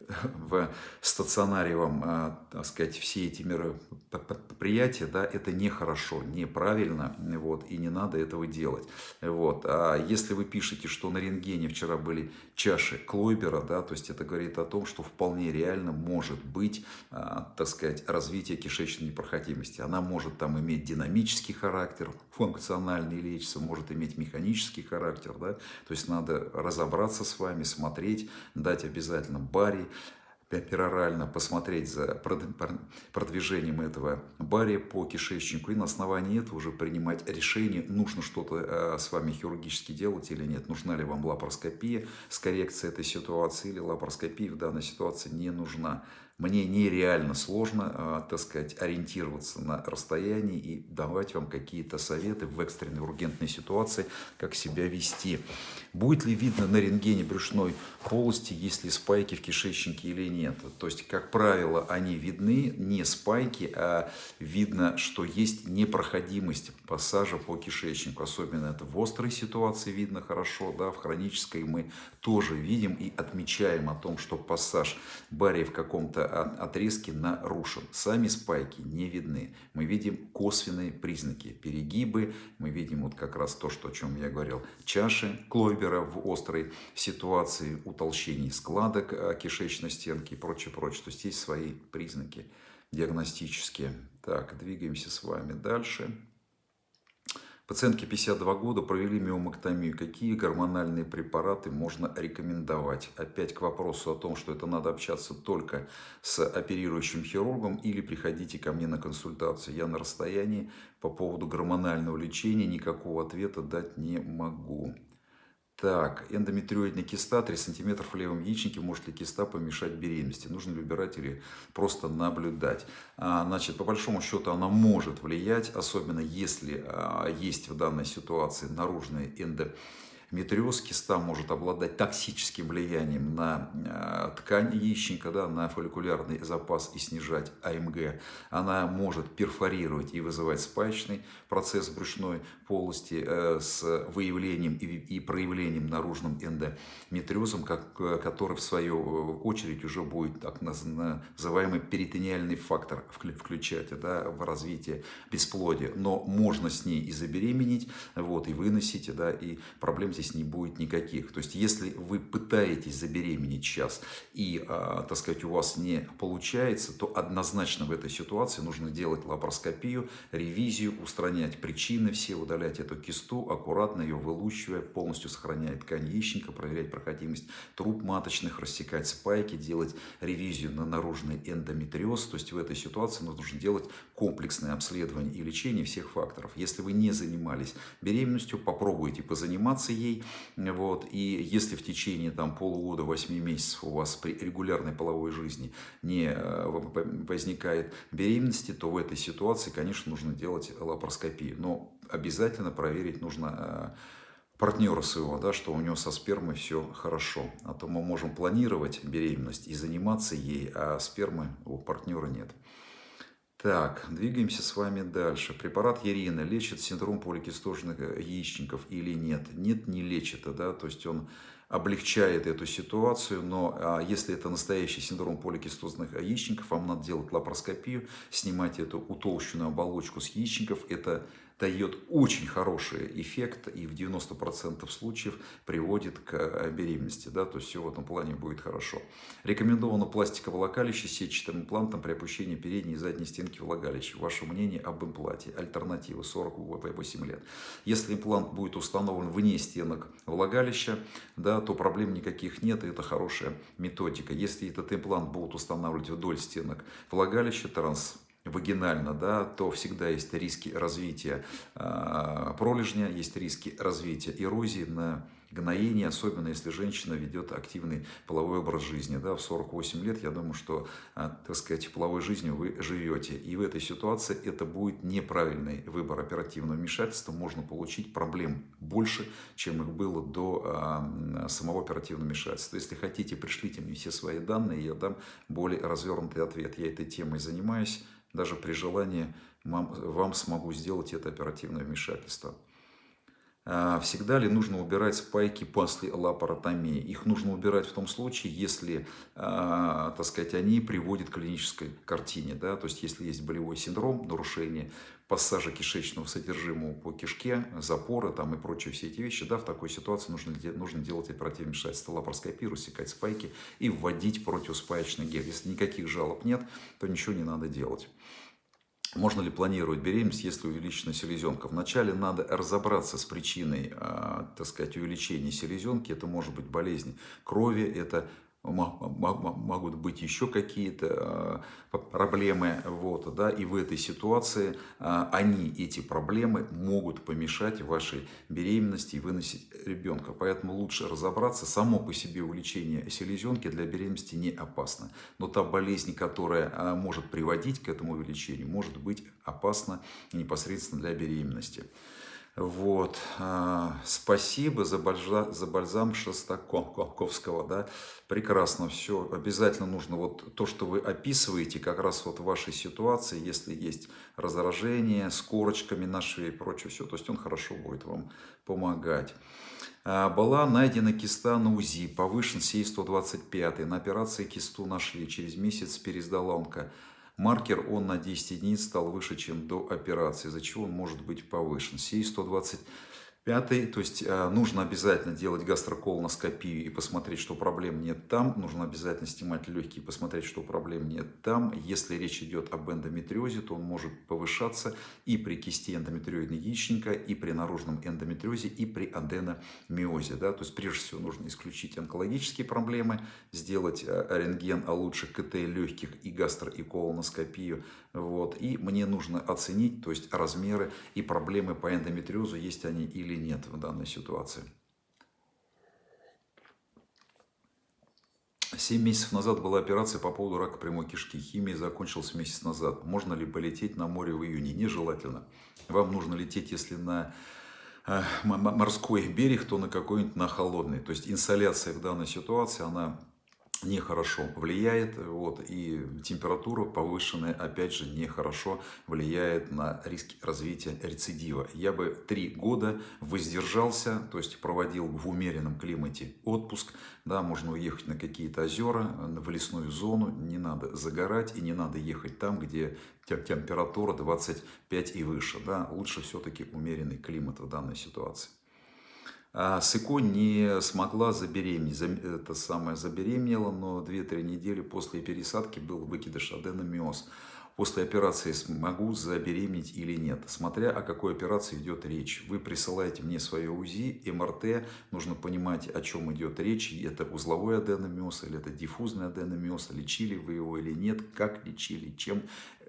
в стационаре вам, а, так сказать, все эти мероприятия, да, это нехорошо, неправильно, вот, и не надо этого делать. Вот. А если вы пишете, что на рентгене вчера были чаши Клойбера, да, то есть это говорит о том, что вполне реально может быть, а, так сказать, развитие кишечной непроходимости. Она может там иметь динамический характер, функциональный лечится, может иметь механический характер, да, то есть надо разобраться с вами, смотреть, дать обязательно барий, перорально посмотреть за продвижением этого бария по кишечнику и на основании этого уже принимать решение, нужно что-то э, с вами хирургически делать или нет, нужна ли вам лапароскопия с коррекцией этой ситуации или лапароскопия в данной ситуации не нужна мне нереально сложно, а, так сказать, ориентироваться на расстоянии и давать вам какие-то советы в экстренной ургентной ситуации, как себя вести. Будет ли видно на рентгене брюшной полости, есть ли спайки в кишечнике или нет? То есть, как правило, они видны, не спайки, а видно, что есть непроходимость пассажа по кишечнику. Особенно это в острой ситуации видно хорошо, да, в хронической мы тоже видим и отмечаем о том, что пассаж бария в каком-то отрезки нарушен. Сами спайки не видны. Мы видим косвенные признаки. Перегибы, мы видим вот как раз то, что, о чем я говорил. Чаши Клойбера в острой ситуации, утолщений складок э, кишечной стенки и прочее, прочее. То есть есть свои признаки диагностические. Так, двигаемся с вами дальше. Пациентке 52 года провели миомэктомию. Какие гормональные препараты можно рекомендовать? Опять к вопросу о том, что это надо общаться только с оперирующим хирургом или приходите ко мне на консультацию. Я на расстоянии по поводу гормонального лечения никакого ответа дать не могу. Так, эндометриоидная киста, 3 см в левом яичнике. Может ли киста помешать беременности? Нужно ли убирать или просто наблюдать? А, значит, по большому счету она может влиять, особенно если а, есть в данной ситуации наружная эндометриоидная Метриоз киста может обладать токсическим влиянием на э, ткань яичника, да, на фолликулярный запас и снижать АМГ. Она может перфорировать и вызывать спаечный процесс брюшной полости э, с выявлением и проявлением наружным эндометриозом, как, который в свою очередь уже будет так называемый перитониальный фактор включать да, в развитие бесплодия. Но можно с ней и забеременеть, вот, и выносить, да, и проблем здесь не будет никаких. То есть, если вы пытаетесь забеременеть сейчас и, а, так сказать, у вас не получается, то однозначно в этой ситуации нужно делать лапароскопию, ревизию, устранять причины все, удалять эту кисту, аккуратно ее вылучивая, полностью сохраняя ткань яичника, проверять проходимость труб маточных, рассекать спайки, делать ревизию на наружный эндометриоз. То есть, в этой ситуации нужно делать комплексное обследование и лечение всех факторов. Если вы не занимались беременностью, попробуйте позаниматься ей, детей. Вот, и если в течение там, полугода, 8 месяцев у вас при регулярной половой жизни не э, возникает беременности, то в этой ситуации, конечно, нужно делать лапароскопию. Но обязательно проверить нужно партнера своего, да, что у него со спермой все хорошо. А то мы можем планировать беременность и заниматься ей, а спермы у партнера нет. Так, двигаемся с вами дальше. Препарат Ерина лечит синдром поликистозных яичников или нет? Нет, не лечит, да, то есть он облегчает эту ситуацию, но а, если это настоящий синдром поликистозных яичников, вам надо делать лапароскопию, снимать эту утолщенную оболочку с яичников, это дает очень хороший эффект и в 90% случаев приводит к э, беременности. Да, то есть все в этом плане будет хорошо. Рекомендовано пластиковое влагалище с сетчатым имплантом при опущении передней и задней стенки влагалища. Ваше мнение об импланте. Альтернатива 48 лет. Если имплант будет установлен вне стенок влагалища, да, то проблем никаких нет, и это хорошая методика. Если этот имплант будут устанавливать вдоль стенок влагалища, транс вагинально, да, то всегда есть риски развития э, пролежня, есть риски развития эрозии на гноение, особенно если женщина ведет активный половой образ жизни. Да, в 48 лет, я думаю, что, э, так сказать, половой жизнью вы живете. И в этой ситуации это будет неправильный выбор оперативного вмешательства. Можно получить проблем больше, чем их было до э, самого оперативного вмешательства. Если хотите, пришлите мне все свои данные, я дам более развернутый ответ. Я этой темой занимаюсь даже при желании вам смогу сделать это оперативное вмешательство. А, всегда ли нужно убирать спайки после лапаротомии? Их нужно убирать в том случае, если, а, так сказать, они приводят к клинической картине. Да? То есть, если есть болевой синдром, нарушение пассажа кишечного содержимого по кишке, запоры там, и прочие все эти вещи, да, в такой ситуации нужно, нужно делать оперативное вмешательство, лапароскопию, рассекать спайки и вводить противоспаечный гель. Если никаких жалоб нет, то ничего не надо делать. Можно ли планировать беременность, если увеличена селезенка? Вначале надо разобраться с причиной, а, так сказать, увеличения селезенки. Это может быть болезнь крови, это могут быть еще какие-то а, проблемы. Вот, да, и в этой ситуации а, они, эти проблемы, могут помешать вашей беременности и выносить ребенка. Поэтому лучше разобраться. Само по себе увеличение селезенки для беременности не опасно. Но та болезнь, которая а, может приводить к этому увеличению, может быть опасна непосредственно для беременности. Вот. Спасибо за, бальзам, за бальзам Шостаковского. Да? Прекрасно все. Обязательно нужно вот то, что вы описываете, как раз вот в вашей ситуации, если есть раздражение с корочками на шее и прочее, все, то есть он хорошо будет вам помогать. Была найдена киста на УЗИ, повышен сей 125 на операции кисту нашли, через месяц пересдала онка. Маркер он на 10 единиц стал выше, чем до операции, из-за чего он может быть повышен. Сей 120 Пятый, то есть э, нужно обязательно делать гастроколоноскопию и посмотреть, что проблем нет там. Нужно обязательно снимать легкие и посмотреть, что проблем нет там. Если речь идет об эндометриозе, то он может повышаться и при кисти эндометриоидной яичника, и при наружном эндометриозе, и при аденомиозе. Да? То есть прежде всего нужно исключить онкологические проблемы, сделать э, рентген, а лучше КТ легких и гастро- и колоноскопию. Вот. И мне нужно оценить то есть размеры и проблемы по эндометриозу, есть они или нет в данной ситуации. Семь месяцев назад была операция по поводу рака прямой кишки. Химия закончилась месяц назад. Можно ли полететь на море в июне? Нежелательно. Вам нужно лететь, если на э, морской берег, то на какой-нибудь на холодный. То есть инсоляция в данной ситуации, она нехорошо влияет, вот, и температура повышенная, опять же, нехорошо влияет на риски развития рецидива. Я бы три года воздержался, то есть проводил в умеренном климате отпуск, да, можно уехать на какие-то озера, в лесную зону, не надо загорать и не надо ехать там, где температура 25 и выше, да, лучше все-таки умеренный климат в данной ситуации. А Сыко не смогла забеременеть, это самое забеременела, но 2-3 недели после пересадки был выкидыш аденомиоз после операции смогу забеременеть или нет. Смотря о какой операции идет речь. Вы присылаете мне свое УЗИ, МРТ, нужно понимать, о чем идет речь. Это узловой аденомиоз или это диффузный аденомиоз, лечили вы его или нет, как лечили, чем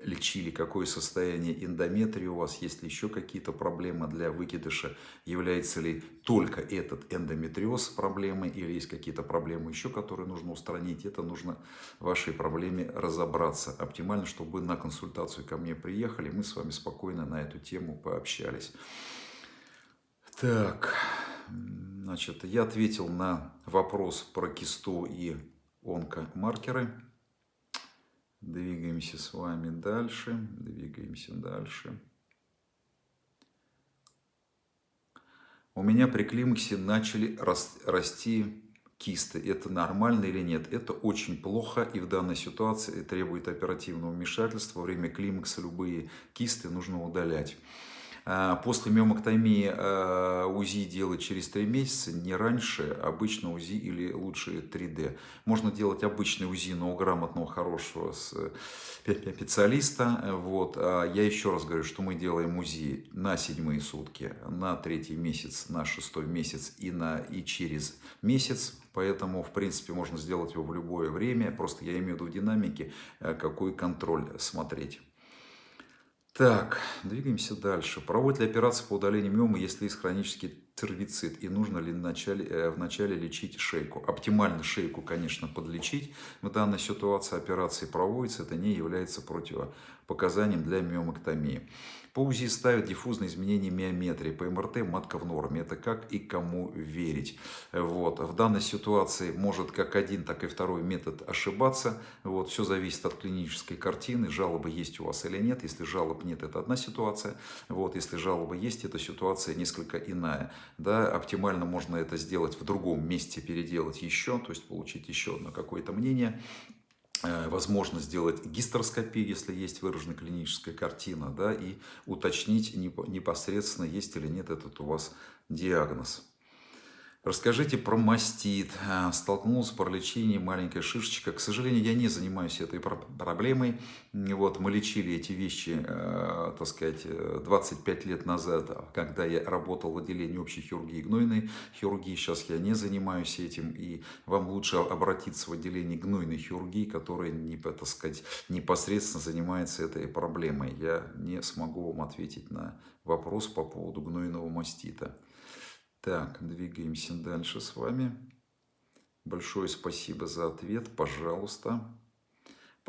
лечили, какое состояние эндометрия у вас, есть ли еще какие-то проблемы для выкидыша, является ли только этот эндометриоз проблемой или есть какие-то проблемы еще, которые нужно устранить. Это нужно в вашей проблеме разобраться. Оптимально, чтобы вы на консультацию ко мне приехали, мы с вами спокойно на эту тему пообщались. Так, значит, я ответил на вопрос про кисту и онкомаркеры. Двигаемся с вами дальше, двигаемся дальше. У меня при климаксе начали расти кисты. Это нормально или нет? Это очень плохо и в данной ситуации требует оперативного вмешательства. Во время климакса любые кисты нужно удалять. А, после миомоктомии а, УЗИ делать через 3 месяца, не раньше, обычно УЗИ или лучше 3D. Можно делать обычный УЗИ, но у грамотного, хорошего специалиста. Вот. А я еще раз говорю, что мы делаем УЗИ на седьмые сутки, на третий месяц, на шестой месяц и, на, и через месяц. Поэтому, в принципе, можно сделать его в любое время. Просто я имею в виду в динамике, э, какой контроль смотреть. Так, двигаемся дальше. Проводят ли операцию по удалению миомы, если есть хронический цервицит? И нужно ли вначале, э, вначале лечить шейку? Оптимально шейку, конечно, подлечить. В данной ситуации операции проводится. Это не является противопоказанием для миомоктомии. По УЗИ ставят диффузные изменения миометрии, по МРТ матка в норме. Это как и кому верить. Вот. В данной ситуации может как один, так и второй метод ошибаться. Вот. Все зависит от клинической картины, жалобы есть у вас или нет. Если жалоб нет, это одна ситуация. Вот. Если жалобы есть, эта ситуация несколько иная. Да, оптимально можно это сделать в другом месте, переделать еще, то есть получить еще одно какое-то мнение. Э, возможно сделать гистероскопию, если есть выраженная клиническая картина, да, и уточнить непосредственно, есть или нет этот у вас диагноз. Расскажите про мастит. А, столкнулся с параличением маленькая шишечка. К сожалению, я не занимаюсь этой проблемой. Вот, мы лечили эти вещи, э, так сказать, 25 лет назад, когда я работал в отделении общей хирургии и гнойной хирургии. Сейчас я не занимаюсь этим. И вам лучше обратиться в отделение гнойной хирургии, которое, не, так сказать, непосредственно занимается этой проблемой. Я не смогу вам ответить на вопрос по поводу гнойного мастита. Так, двигаемся дальше с вами. Большое спасибо за ответ, пожалуйста.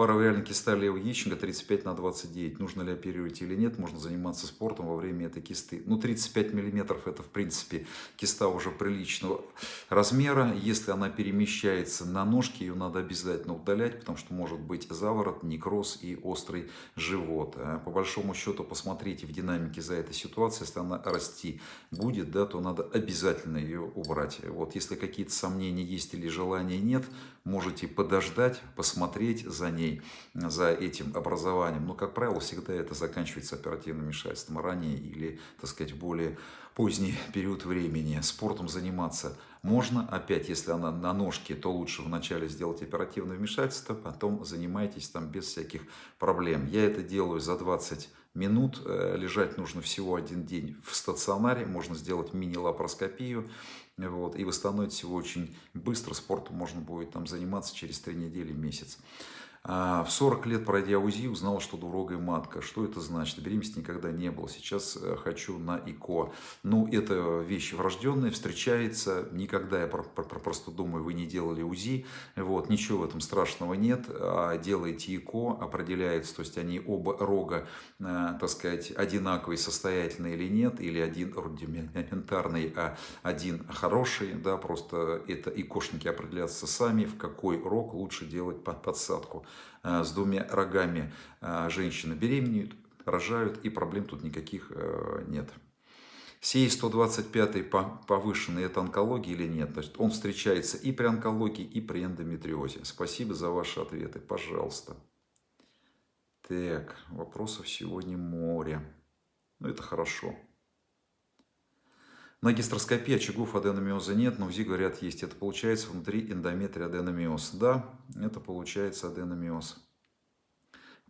Паравариальная киста левого яичника 35 на 29. Нужно ли оперировать или нет? Можно заниматься спортом во время этой кисты. Ну, 35 миллиметров это, в принципе, киста уже приличного размера. Если она перемещается на ножки, ее надо обязательно удалять, потому что может быть заворот, некроз и острый живот. А по большому счету, посмотрите в динамике за этой ситуацией. Если она расти будет, да, то надо обязательно ее убрать. Вот, если какие-то сомнения есть или желания нет, можете подождать, посмотреть за ней, за этим образованием. Но, как правило, всегда это заканчивается оперативным вмешательством ранее или, так сказать, более поздний [LAUGHS] период времени. Спортом заниматься можно. Опять, если она на ножке, то лучше вначале сделать оперативное вмешательство, потом занимайтесь там без всяких проблем. Я это делаю за 20 минут. Э, лежать нужно всего один день в стационаре. Можно сделать мини-лапароскопию вот, и восстановить его очень быстро. Спортом можно будет там заниматься через 3 недели, месяц. А, в 40 лет, пройдя УЗИ, узнал, что двурогая матка. Что это значит? Беременности никогда не было. Сейчас э, хочу на ИКО. Ну, это вещь врожденная, встречается. Никогда, я просто думаю, вы не делали УЗИ. Вот, ничего в этом страшного нет. А делаете ИКО, определяется, то есть они оба рога, э, так сказать, одинаковые, состоятельные или нет. Или один рудиментарный, а один хороший. Да, просто это ИКОшники определятся сами, в какой рог лучше делать подсадку. Э, с двумя рогами э, женщины беременеют, рожают, и проблем тут никаких э, нет. Сей 125 повышенный, это онкология или нет? Значит, он встречается и при онкологии, и при эндометриозе. Спасибо за ваши ответы, пожалуйста. Так, вопросов сегодня море. Ну, это хорошо. На гистероскопии очагов аденомиоза нет, но УЗИ говорят есть. Это получается внутри эндометрия аденомиоз. Да, это получается аденомиоз.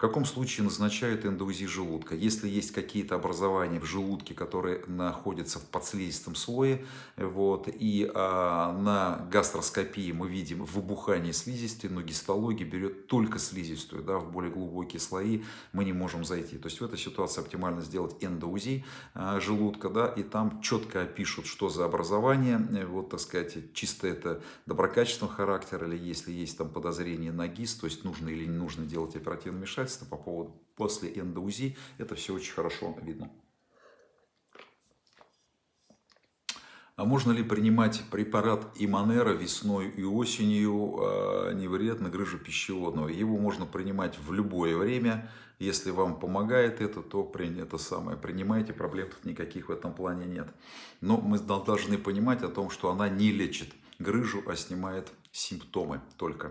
В каком случае назначают эндоузи желудка? Если есть какие-то образования в желудке, которые находятся в подслизистом слое, вот, и а, на гастроскопии мы видим выбухание слизистой, но гистология берет только слизистую, да, в более глубокие слои мы не можем зайти. То есть в этой ситуации оптимально сделать эндоузи а, желудка, да, и там четко опишут, что за образование, вот, так сказать, чисто это доброкачественного характера, или если есть там подозрение на ГИС, то есть нужно или не нужно делать оперативное вмешательство, вмешательства по поводу после эндоузи. Это все очень хорошо видно. А можно ли принимать препарат Иманера весной и осенью, а, не вредно грыжу пищеводного? Его можно принимать в любое время. Если вам помогает это, то это самое, принимайте, проблем тут никаких в этом плане нет. Но мы должны понимать о том, что она не лечит грыжу, а снимает симптомы только.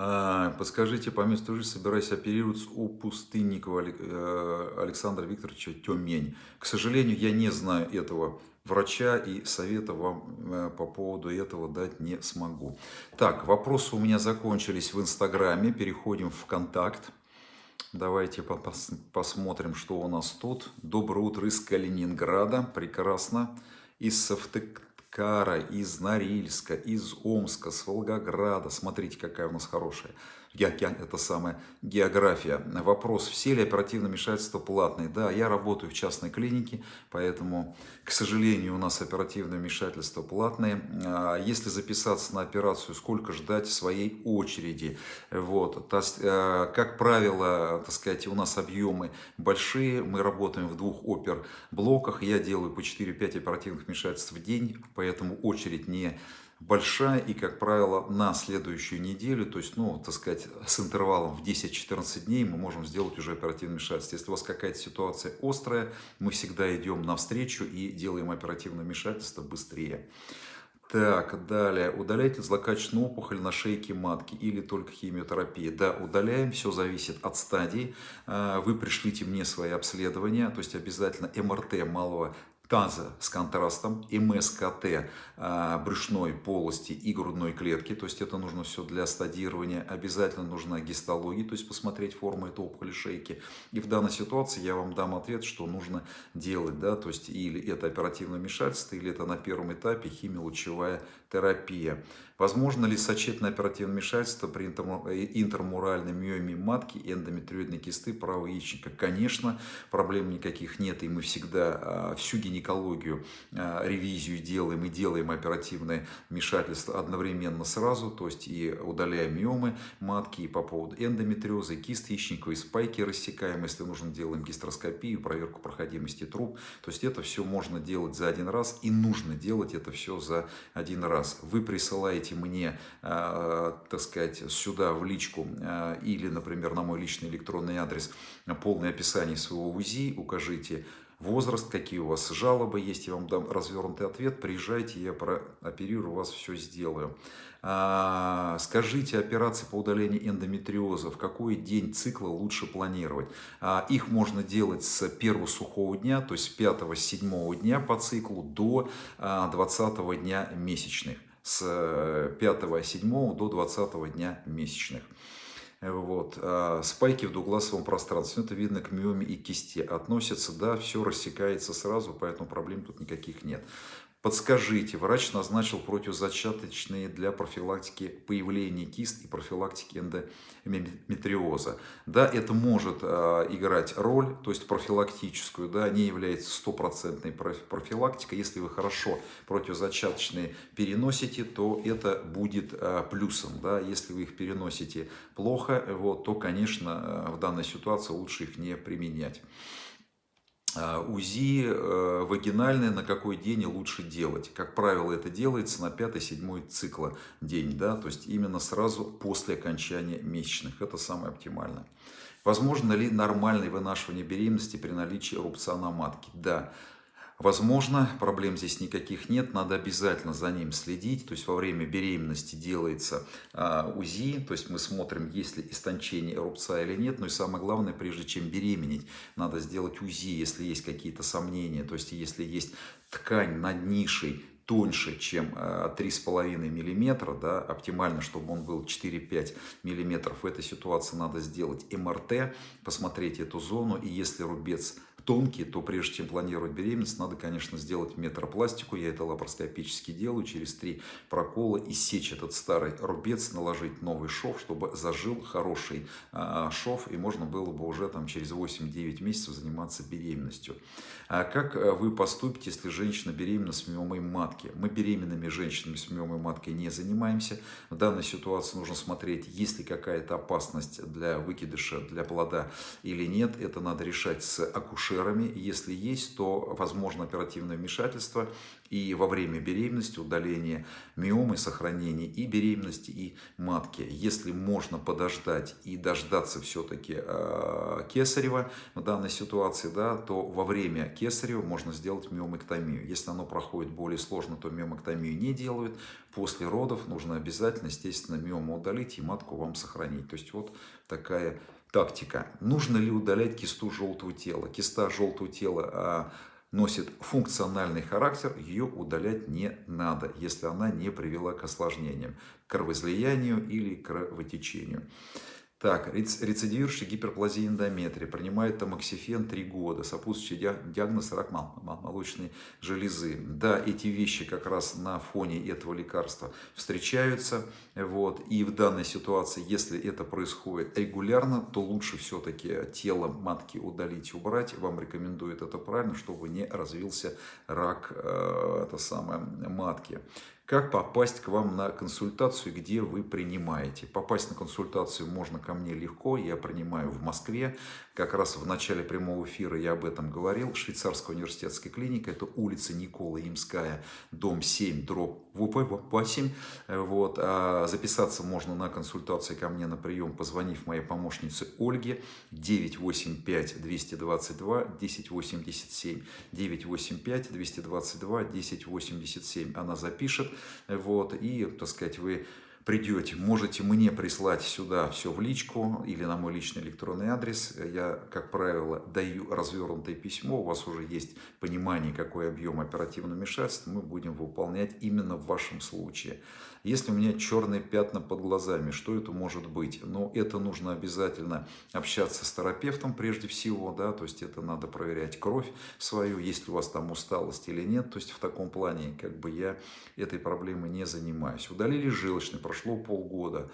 А, подскажите, по месту жительства собираюсь оперироваться у Пустынникова э, Александра Викторовича Тюмень. К сожалению, я не знаю этого врача и совета вам э, по поводу этого дать не смогу. Так, вопросы у меня закончились в Инстаграме. Переходим в Контакт. Давайте посмотрим, что у нас тут. Доброе утро из Калининграда. Прекрасно. Из Савтык Кара, из Норильска, из Омска, с Волгограда. Смотрите, какая у нас хорошая это самая география. Вопрос, все ли оперативные вмешательства платные? Да, я работаю в частной клинике, поэтому, к сожалению, у нас оперативные вмешательства платные. А если записаться на операцию, сколько ждать своей очереди? Вот. Э, как правило, так сказать, у нас объемы большие, мы работаем в двух опер-блоках, я делаю по 4-5 оперативных вмешательств в день, поэтому очередь не большая и, как правило, на следующую неделю, то есть, ну, так сказать, с интервалом в 10-14 дней мы можем сделать уже оперативное вмешательство. Если у вас какая-то ситуация острая, мы всегда идем навстречу и делаем оперативное вмешательство быстрее. Так, далее. Удаляйте злокачественную опухоль на шейке матки или только химиотерапия? Да, удаляем, все зависит от стадии. А, вы пришлите мне свои обследования, то есть обязательно МРТ малого таза с контрастом, МСКТ а, брюшной полости и грудной клетки, то есть это нужно все для стадирования, обязательно нужна гистология, то есть посмотреть форму этой опухоли шейки. И в данной ситуации я вам дам ответ, что нужно делать, да, то есть или это оперативное вмешательство, или это на первом этапе химиолучевая терапия. Возможно ли сочетанное оперативное вмешательство при интермуральной миоме матки эндометриоидной кисты правого яичника? Конечно, проблем никаких нет, и мы всегда а, всю гинекологию, а, ревизию делаем и делаем оперативное вмешательство одновременно сразу, то есть и удаляем миомы матки, и по поводу эндометриоза, и кист яичниковой спайки рассекаем, если нужно, делаем гистероскопию, проверку проходимости труб. То есть это все можно делать за один раз, и нужно делать это все за один раз вы присылаете мне, э, так сказать, сюда в личку э, или, например, на мой личный электронный адрес полное описание своего УЗИ, укажите возраст, какие у вас жалобы есть, я вам дам развернутый ответ, приезжайте, я прооперирую вас, все сделаю. А, скажите, операции по удалению эндометриоза, в какой день цикла лучше планировать? А, их можно делать с первого сухого дня, то есть с 5-7 дня по циклу до 20 а, дня месячных. С 5-7 до 20 дня месячных. Вот. А спайки в двугласовом пространстве, это видно к миоме и кисти, относятся, да, все рассекается сразу, поэтому проблем тут никаких нет. Подскажите, врач назначил противозачаточные для профилактики появления кист и профилактики эндометриоза. Да, это может э, играть роль, то есть профилактическую, да, не является стопроцентной профилактикой. Если вы хорошо противозачаточные переносите, то это будет э, плюсом. Да. Если вы их переносите плохо, вот, то, конечно, э, в данной ситуации лучше их не применять. А, УЗИ э, вагинальное на какой день лучше делать. Как правило, это делается на 5-7 цикла день, да, то есть именно сразу после окончания месячных. Это самое оптимальное. Возможно ли нормальное вынашивание беременности при наличии рубца на матке? Да. Возможно, проблем здесь никаких нет, надо обязательно за ним следить. То есть во время беременности делается а, УЗИ, то есть мы смотрим, есть ли истончение рубца или нет. Но и самое главное, прежде чем беременеть, надо сделать УЗИ, если есть какие-то сомнения. То есть если есть ткань над нишей тоньше, чем 3,5 э, миллиметра, да, оптимально, чтобы он был 4-5 миллиметров, в этой ситуации надо сделать МРТ, посмотреть эту зону, и если рубец тонкий, то прежде чем планировать беременность, надо, конечно, сделать метропластику. Я это лапароскопически делаю. Через три прокола иссечь этот старый рубец, наложить новый шов, чтобы зажил хороший а, шов, и можно было бы уже там через 8-9 месяцев заниматься беременностью. А как э, вы поступите, если женщина беременна с миомой матки? Мы беременными женщинами с миомой маткой не занимаемся. В данной ситуации нужно смотреть, есть ли какая-то опасность для выкидыша, для плода или нет. Это надо решать с акушерами. Если есть, то возможно оперативное вмешательство и во время беременности удаление миомы, сохранение и беременности, и матки. Если можно подождать и дождаться все-таки э, кесарева в данной ситуации, да, то во время кесарева можно сделать миомэктомию. Если оно проходит более сложно, то миомэктомию не делают. После родов нужно обязательно, естественно, миому удалить и матку вам сохранить. То есть вот такая тактика. Нужно ли удалять кисту желтого тела? Киста желтого тела а, носит функциональный характер, ее удалять не надо, если она не привела к осложнениям, кровоизлиянию или кровотечению. Так, рецидивирующий гиперплазия эндометрия, принимает тамоксифен 3 года, сопутствующий диагноз рак молочной железы. Да, эти вещи как раз на фоне этого лекарства встречаются. Вот, и в данной ситуации, если это происходит регулярно, то лучше все-таки тело матки удалить убрать. Вам рекомендуют это правильно, чтобы не развился рак э, это самое, матки. Как попасть к вам на консультацию, где вы принимаете? Попасть на консультацию можно ко мне легко, я принимаю в Москве. Как раз в начале прямого эфира я об этом говорил. Швейцарская университетская клиника, это улица Никола Имская, дом 7, дробь 8. Вот. А записаться можно на консультацию ко мне на прием, позвонив моей помощнице Ольге 985 222 1087 985 222 1087. Она запишет вот, и, так сказать, вы придете, можете мне прислать сюда все в личку или на мой личный электронный адрес. Я, как правило, даю развернутое письмо, у вас уже есть понимание, какой объем оперативного вмешательства мы будем выполнять именно в вашем случае. Если у меня черные пятна под глазами, что это может быть? Ну, это нужно обязательно общаться с терапевтом прежде всего, да, то есть это надо проверять кровь свою, есть ли у вас там усталость или нет, то есть в таком плане как бы я этой проблемой не занимаюсь. Удалили желчный, прошло полгода,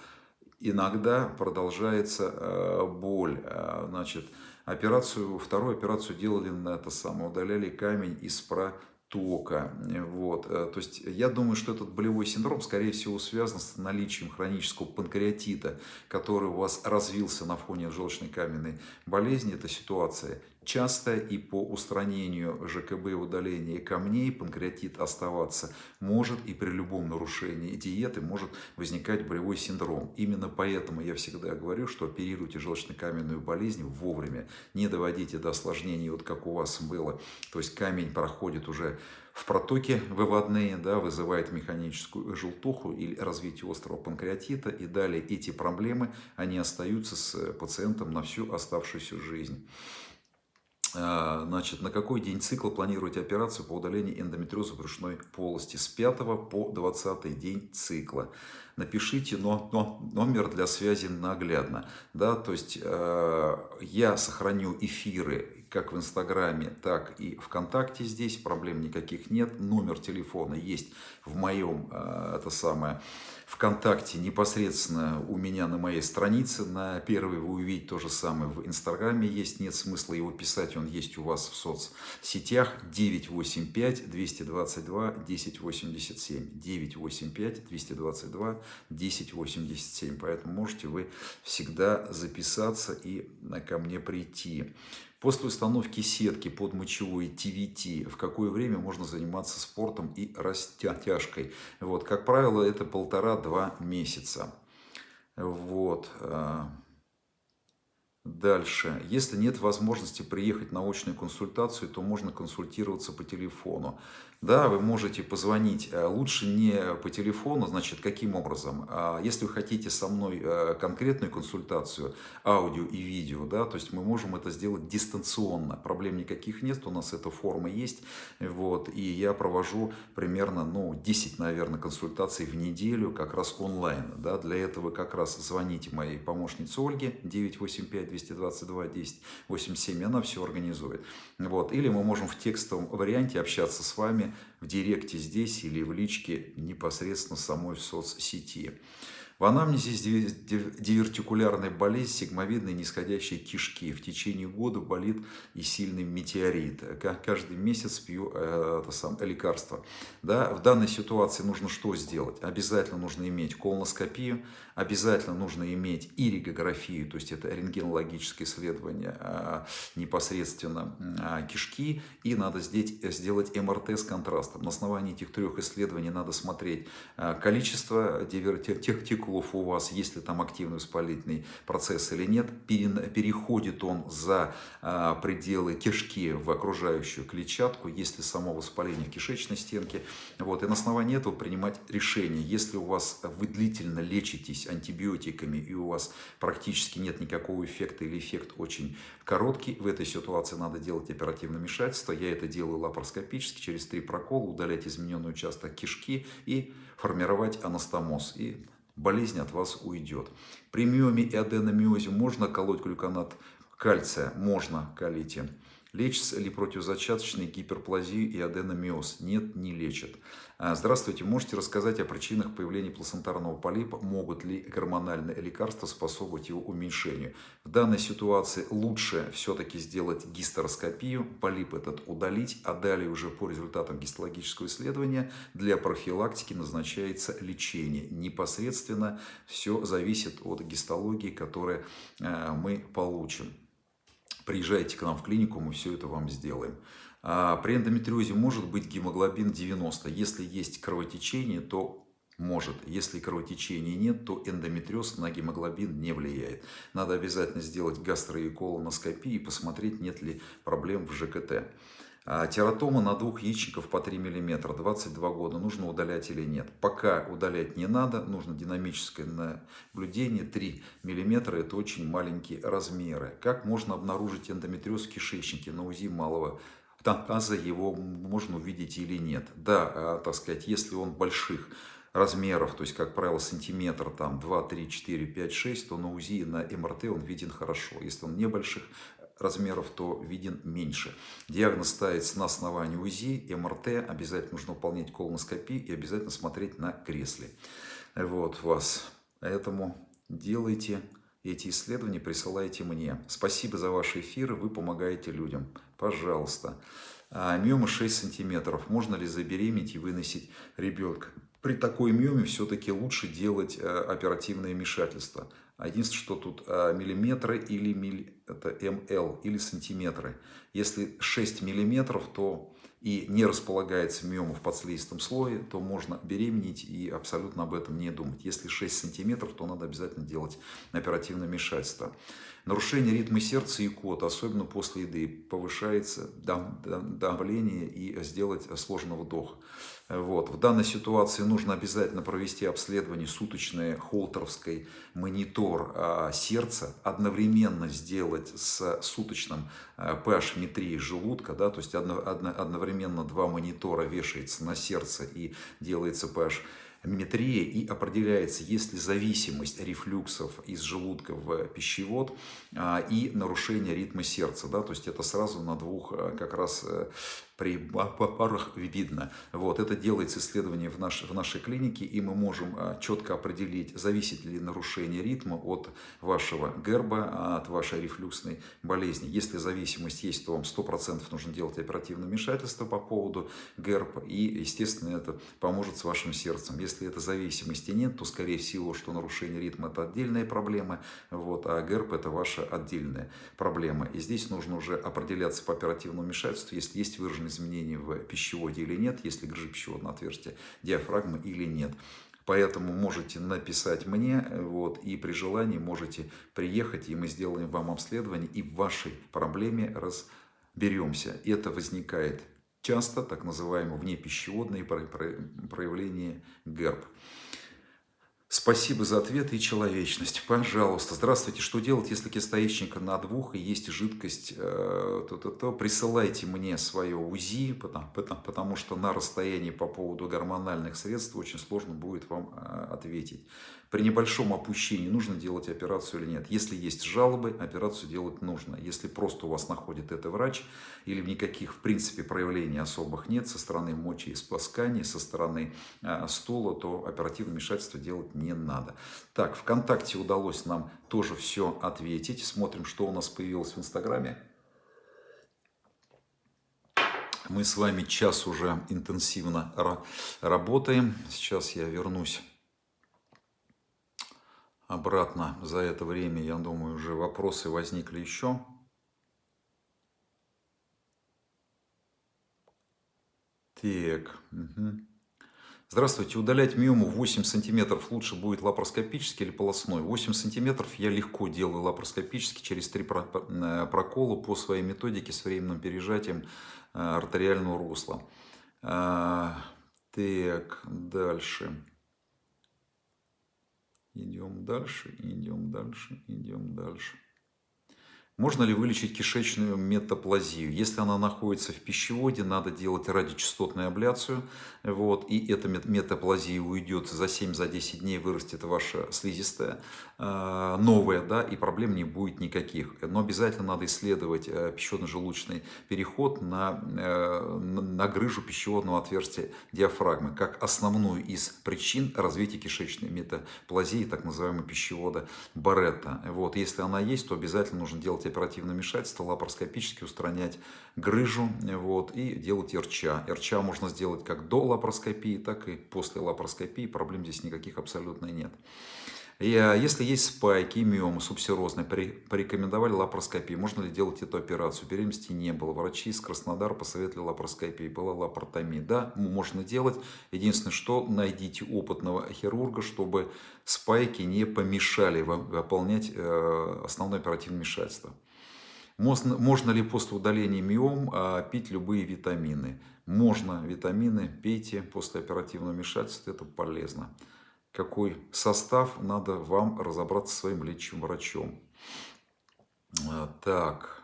иногда продолжается э, боль, э, значит, операцию, вторую операцию делали на это самое, удаляли камень из про тока. Вот. Э, то есть я думаю, что этот болевой синдром, скорее всего, связан с наличием хронического панкреатита, который у вас развился на фоне желчной каменной болезни. Эта ситуация часто и по устранению ЖКБ удаления камней панкреатит оставаться может и при любом нарушении диеты может возникать болевой синдром. Именно поэтому я всегда говорю, что оперируйте желчно-каменную болезнь вовремя, не доводите до осложнений, вот как у вас было. То есть камень проходит уже в протоке выводные, да, вызывает механическую желтуху или развитие острого панкреатита. И далее эти проблемы, они остаются с пациентом на всю оставшуюся жизнь. А, значит, на какой день цикла планируете операцию по удалению эндометриоза брюшной полости? С 5 по 20 день цикла. Напишите но, но, номер для связи наглядно. Да, то есть э, я сохраню эфиры как в Инстаграме, так и ВКонтакте здесь. Проблем никаких нет. Номер телефона есть в моем, э, это самое, ВКонтакте непосредственно у меня на моей странице. На первой вы увидите то же самое в Инстаграме есть. Нет смысла его писать, он есть у вас в соцсетях. 985 222 1087. 985 222 1087. Поэтому можете вы всегда записаться и ко мне прийти. После установки сетки под мочевой ТВТ, в какое время можно заниматься спортом и растяжкой? Вот, как правило, это полтора-два месяца. Вот. А, дальше. Если нет возможности приехать на очную консультацию, то можно консультироваться по телефону. Да, вы можете позвонить. Э, лучше не по телефону, значит, каким образом? А если вы хотите со мной э, конкретную консультацию, аудио и видео, да, то есть мы можем это сделать дистанционно. Проблем никаких нет, у нас эта форма есть. Вот, и я провожу примерно, ну, 10, наверное, консультаций в неделю, как раз онлайн. Да, для этого как раз звоните моей помощнице Ольге 985 222 10 87, она все организует. Вот, или мы можем в текстовом варианте общаться с вами в директе здесь или в личке непосредственно самой в соцсети. В анамнезе дивертикулярная болезнь сигмовидной нисходящей кишки. В течение года болит и сильный метеорит. Каждый месяц пью э, это сам, лекарство. Да? В данной ситуации нужно что сделать? Обязательно нужно иметь колоноскопию, обязательно нужно иметь иригографию, то есть это рентгенологическое исследование а, непосредственно а, кишки, и надо здесь сделать МРТ с контрастом. На основании этих трех исследований надо смотреть а, количество тектикулов у вас, есть ли там активный воспалительный процесс или нет, переходит он за пределы кишки в окружающую клетчатку, есть ли само воспаление в кишечной стенке. Вот, и на основании этого принимать решение, если у вас вы длительно лечитесь лечитесь антибиотиками и у вас практически нет никакого эффекта или эффект очень короткий, в этой ситуации надо делать оперативное вмешательство. Я это делаю лапароскопически, через три прокола, удалять измененный участок кишки и формировать анастомоз. И болезнь от вас уйдет. При миоме и аденомиозе можно колоть глюконат кальция, можно колите. Лечится ли противозачаточной гиперплазию и аденомиоз? Нет, не лечат. А, здравствуйте, можете рассказать о причинах появления плацентарного полипа? Могут ли гормональные лекарства способствовать его уменьшению? В данной ситуации лучше все-таки сделать гистероскопию, полип этот удалить, а далее уже по результатам гистологического исследования для профилактики назначается лечение. Непосредственно все зависит от гистологии, которую а, мы получим. Приезжайте к нам в клинику, мы все это вам сделаем. А при эндометриозе может быть гемоглобин 90. Если есть кровотечение, то может. Если кровотечения нет, то эндометриоз на гемоглобин не влияет. Надо обязательно сделать гастроиколоноскопию и посмотреть, нет ли проблем в ЖКТ. А тератома на двух яичников по 3 мм, 22 года, нужно удалять или нет. Пока удалять не надо, нужно динамическое наблюдение, 3 мм это очень маленькие размеры. Как можно обнаружить эндометриоз в кишечнике на УЗИ малого таза, его можно увидеть или нет. Да, а, так сказать, если он больших размеров, то есть, как правило, сантиметр, там 2, 3, 4, 5, 6, то на УЗИ, на МРТ он виден хорошо. Если он небольших размеров, то виден меньше. Диагноз ставится на основании УЗИ, МРТ, обязательно нужно выполнять колоноскопию и обязательно смотреть на кресле. Вот вас. Поэтому делайте эти исследования, присылайте мне. Спасибо за ваши эфиры, вы помогаете людям. Пожалуйста. А, миома 6 сантиметров. Можно ли забеременеть и выносить ребенка? При такой миоме все-таки лучше делать э, оперативное вмешательство. Единственное, что тут а, миллиметры или миль, это МЛ или сантиметры. Если 6 миллиметров, то и не располагается миома в подслизистом слое, то можно беременеть и абсолютно об этом не думать. Если 6 сантиметров, то надо обязательно делать оперативное вмешательство. Нарушение ритма сердца и кот, особенно после еды, повышается давление и сделать сложный вдох. Вот. В данной ситуации нужно обязательно провести обследование суточное холтеровской монитор а, сердца, одновременно сделать с суточным а, pH-метрией желудка, да, то есть одновременно два монитора вешается на сердце и делается pH метрия и определяется, есть ли зависимость рефлюксов из желудка в пищевод а, и нарушение ритма сердца. Да? То есть это сразу на двух а, как раз э, при парах видно. Вот, это делается исследование в, наш, в нашей клинике, и мы можем а, четко определить, зависит ли нарушение ритма от вашего герба, от вашей рефлюксной болезни. Если зависимость есть, то вам 100% нужно делать оперативное вмешательство по поводу герба, и, естественно, это поможет с вашим сердцем. Если этой зависимости нет, то, скорее всего, что нарушение ритма – это отдельная проблема, вот, а герб – это ваша отдельная проблема. И здесь нужно уже определяться по оперативному вмешательству, если есть выраженный обнаружены изменения в пищеводе или нет, если грыжа пищеводного отверстия диафрагмы или нет. Поэтому можете написать мне, вот, и при желании можете приехать, и мы сделаем вам обследование, и в вашей проблеме разберемся. Это возникает часто так называемые внепищеводные проявления ГЭРБ. Спасибо за ответ и человечность. Пожалуйста. Здравствуйте. Что делать, если кистоичника на двух и есть жидкость? Э, то, то, то присылайте мне свое УЗИ, потому, потому, потому что на расстоянии по поводу гормональных средств очень сложно будет вам э, ответить при небольшом опущении нужно делать операцию или нет. Если есть жалобы, операцию делать нужно. Если просто у вас находит это врач, или никаких, в принципе, проявлений особых нет со стороны мочи и сплоскания, со стороны э, стула, то оперативное вмешательство делать не надо. Так, ВКонтакте удалось нам тоже все ответить. Смотрим, что у нас появилось в Инстаграме. Мы с вами час уже интенсивно работаем. Сейчас я вернусь обратно за это время, я думаю, уже вопросы возникли еще. Так. Угу. Здравствуйте. Удалять миому 8 сантиметров лучше будет лапароскопически или полостной? 8 сантиметров я легко делаю лапароскопически через три э, прокола по своей методике с временным пережатием э, артериального русла. А, так, дальше. Идем дальше, идем дальше, идем дальше. Можно ли вылечить кишечную метаплазию? Если она находится в пищеводе, надо делать радиочастотную абляцию. Вот, и эта метаплазия уйдет за 7-10 дней, вырастет ваша слизистая э, новая, да, и проблем не будет никаких. Но обязательно надо исследовать э, пищеводно-желудочный переход на, э, на грыжу пищеводного отверстия диафрагмы, как основную из причин развития кишечной метаплазии, так называемого пищевода Баретта. Вот, если она есть, то обязательно нужно делать делать оперативное вмешательство, лапароскопически устранять грыжу вот, и делать РЧА. РЧА можно сделать как до лапароскопии, так и после лапароскопии. Проблем здесь никаких абсолютно нет. А, если есть спайки, миомы, субсерозные, порекомендовали лапароскопию. Можно ли делать эту операцию? Беременности не было. Врачи из Краснодара посоветовали лапароскопию. Была лапаротомия. Да, можно делать. Единственное, что найдите опытного хирурга, чтобы спайки не помешали вам выполнять э, основное оперативное вмешательство. Можно, можно ли после удаления миом а, пить любые витамины? Можно витамины, пейте после оперативного вмешательства, это полезно какой состав, надо вам разобраться со своим лечащим врачом. А, так.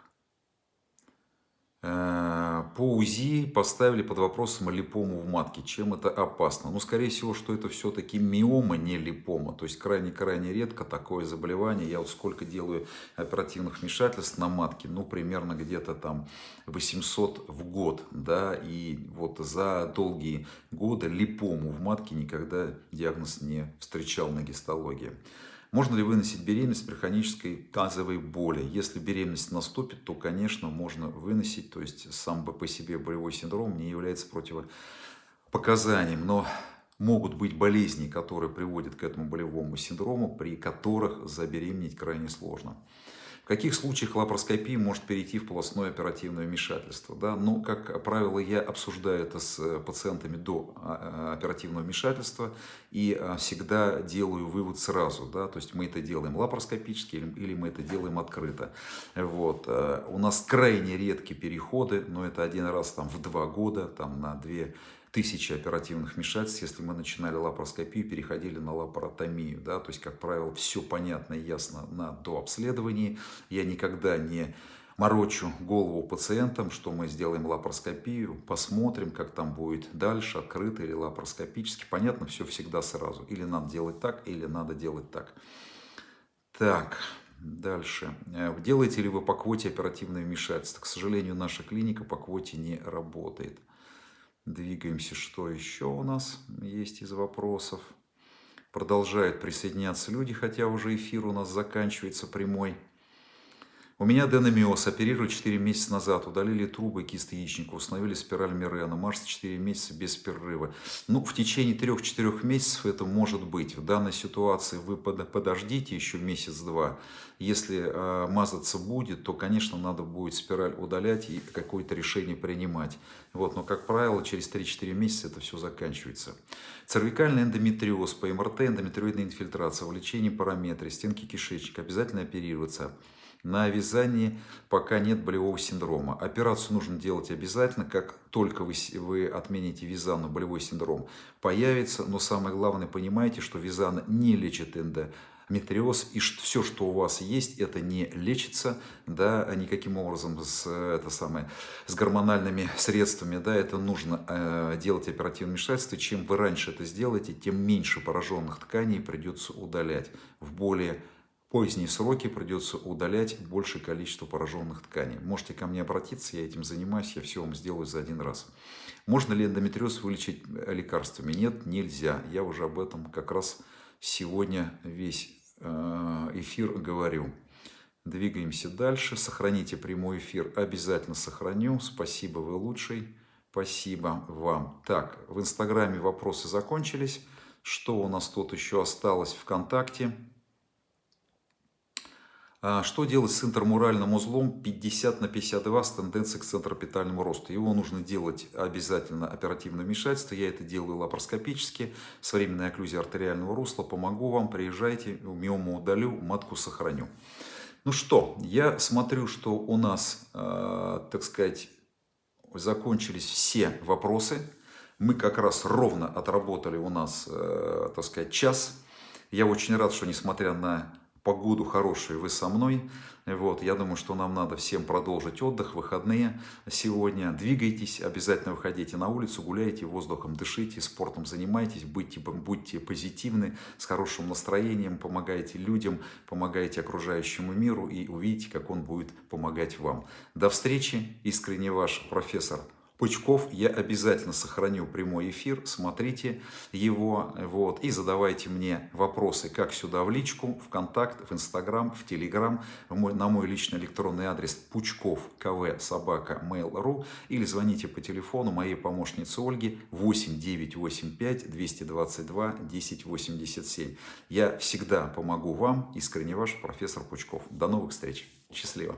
Э, по УЗИ поставили под вопросом липому в матке. Чем это опасно? Ну, скорее всего, что это все-таки миома, не липома. То есть, крайне-крайне редко такое заболевание. Я вот сколько делаю оперативных вмешательств на матке, ну, примерно где-то там 800 в год, да, и вот за долгие годы липому в матке никогда диагноз не встречал на гистологии. Можно ли выносить беременность при хронической тазовой боли? Если беременность наступит, то, конечно, можно выносить. То есть сам по себе болевой синдром не является противопоказанием. Но могут быть болезни, которые приводят к этому болевому синдрому, при которых забеременеть крайне сложно каких случаях лапароскопия может перейти в полостное оперативное вмешательство? Да? Ну, как правило, я обсуждаю это с э, пациентами до а, а, оперативного вмешательства и а, всегда делаю вывод сразу. Да? То есть мы это делаем лапароскопически или мы это делаем открыто. Вот. Э, у нас крайне редкие переходы, но это один раз там, в два года, там, на две тысячи оперативных вмешательств, если мы начинали лапароскопию, переходили на лапаротомию. Да? То есть, как правило, все понятно и ясно на дообследовании. Я никогда не морочу голову пациентам, что мы сделаем лапароскопию, посмотрим, как там будет дальше, открыто или лапароскопически. Понятно, все всегда сразу. Или надо делать так, или надо делать так. Так, дальше. Э, делаете ли вы по квоте оперативное вмешательство? К сожалению, наша клиника по квоте не работает. Двигаемся, что еще у нас есть из вопросов. Продолжают присоединяться люди, хотя уже эфир у нас заканчивается прямой. У меня аденомиоз, оперировали 4 месяца назад, удалили трубы кисты яичника, установили спираль Мирена, Марс 4 месяца без перерыва. Ну, в течение 3-4 месяцев это может быть. В данной ситуации вы подождите еще месяц-два. Если э, мазаться будет, то, конечно, надо будет спираль удалять и какое-то решение принимать. Вот, но, как правило, через 3-4 месяца это все заканчивается. Цервикальный эндометриоз, по МРТ, эндометриоидная инфильтрация, увлечение параметры, стенки кишечника, обязательно оперироваться. На вязании, пока нет болевого синдрома. Операцию нужно делать обязательно, как только вы, вы отмените визану, болевой синдром появится. Но самое главное, понимайте, что визана не лечит эндометриоз, и что, все, что у вас есть, это не лечится, да, никаким образом с, это самое, с гормональными средствами, да, это нужно э, делать оперативное вмешательство. Чем вы раньше это сделаете, тем меньше пораженных тканей придется удалять в более поздние сроки придется удалять большее количество пораженных тканей. Можете ко мне обратиться, я этим занимаюсь, я все вам сделаю за один раз. Можно ли эндометриоз вылечить лекарствами? Нет, нельзя. Я уже об этом как раз сегодня весь э, эфир говорю. Двигаемся дальше. Сохраните прямой эфир. Обязательно сохраню. Спасибо, вы лучший. Спасибо вам. Так, в Инстаграме вопросы закончились. Что у нас тут еще осталось ВКонтакте? А что делать с интермуральным узлом 50 на 52 с тенденцией к центропитальному росту? Его нужно делать обязательно оперативное вмешательство. Я это делаю лапароскопически, с временной окклюзией артериального русла. Помогу вам, приезжайте, миому удалю, матку сохраню. Ну что, я смотрю, что у нас, э, так сказать, закончились все вопросы. Мы как раз ровно отработали у нас, э, так сказать, час. Я очень рад, что несмотря на погоду хорошую, вы со мной. Вот, я думаю, что нам надо всем продолжить отдых, выходные сегодня. Двигайтесь, обязательно выходите на улицу, гуляйте, воздухом дышите, спортом занимайтесь, будьте, будьте позитивны, с хорошим настроением, помогайте людям, помогайте окружающему миру и увидите, как он будет помогать вам. До встречи, искренне ваш профессор Пучков я обязательно сохраню прямой эфир, смотрите его, вот, и задавайте мне вопросы, как сюда в личку, в контакт, в инстаграм, в телеграм, на мой личный электронный адрес пучков кв собака mail.ru или звоните по телефону моей помощницы Ольги 8 985 222 1087. Я всегда помогу вам, искренне ваш профессор Пучков. До новых встреч. Счастливо.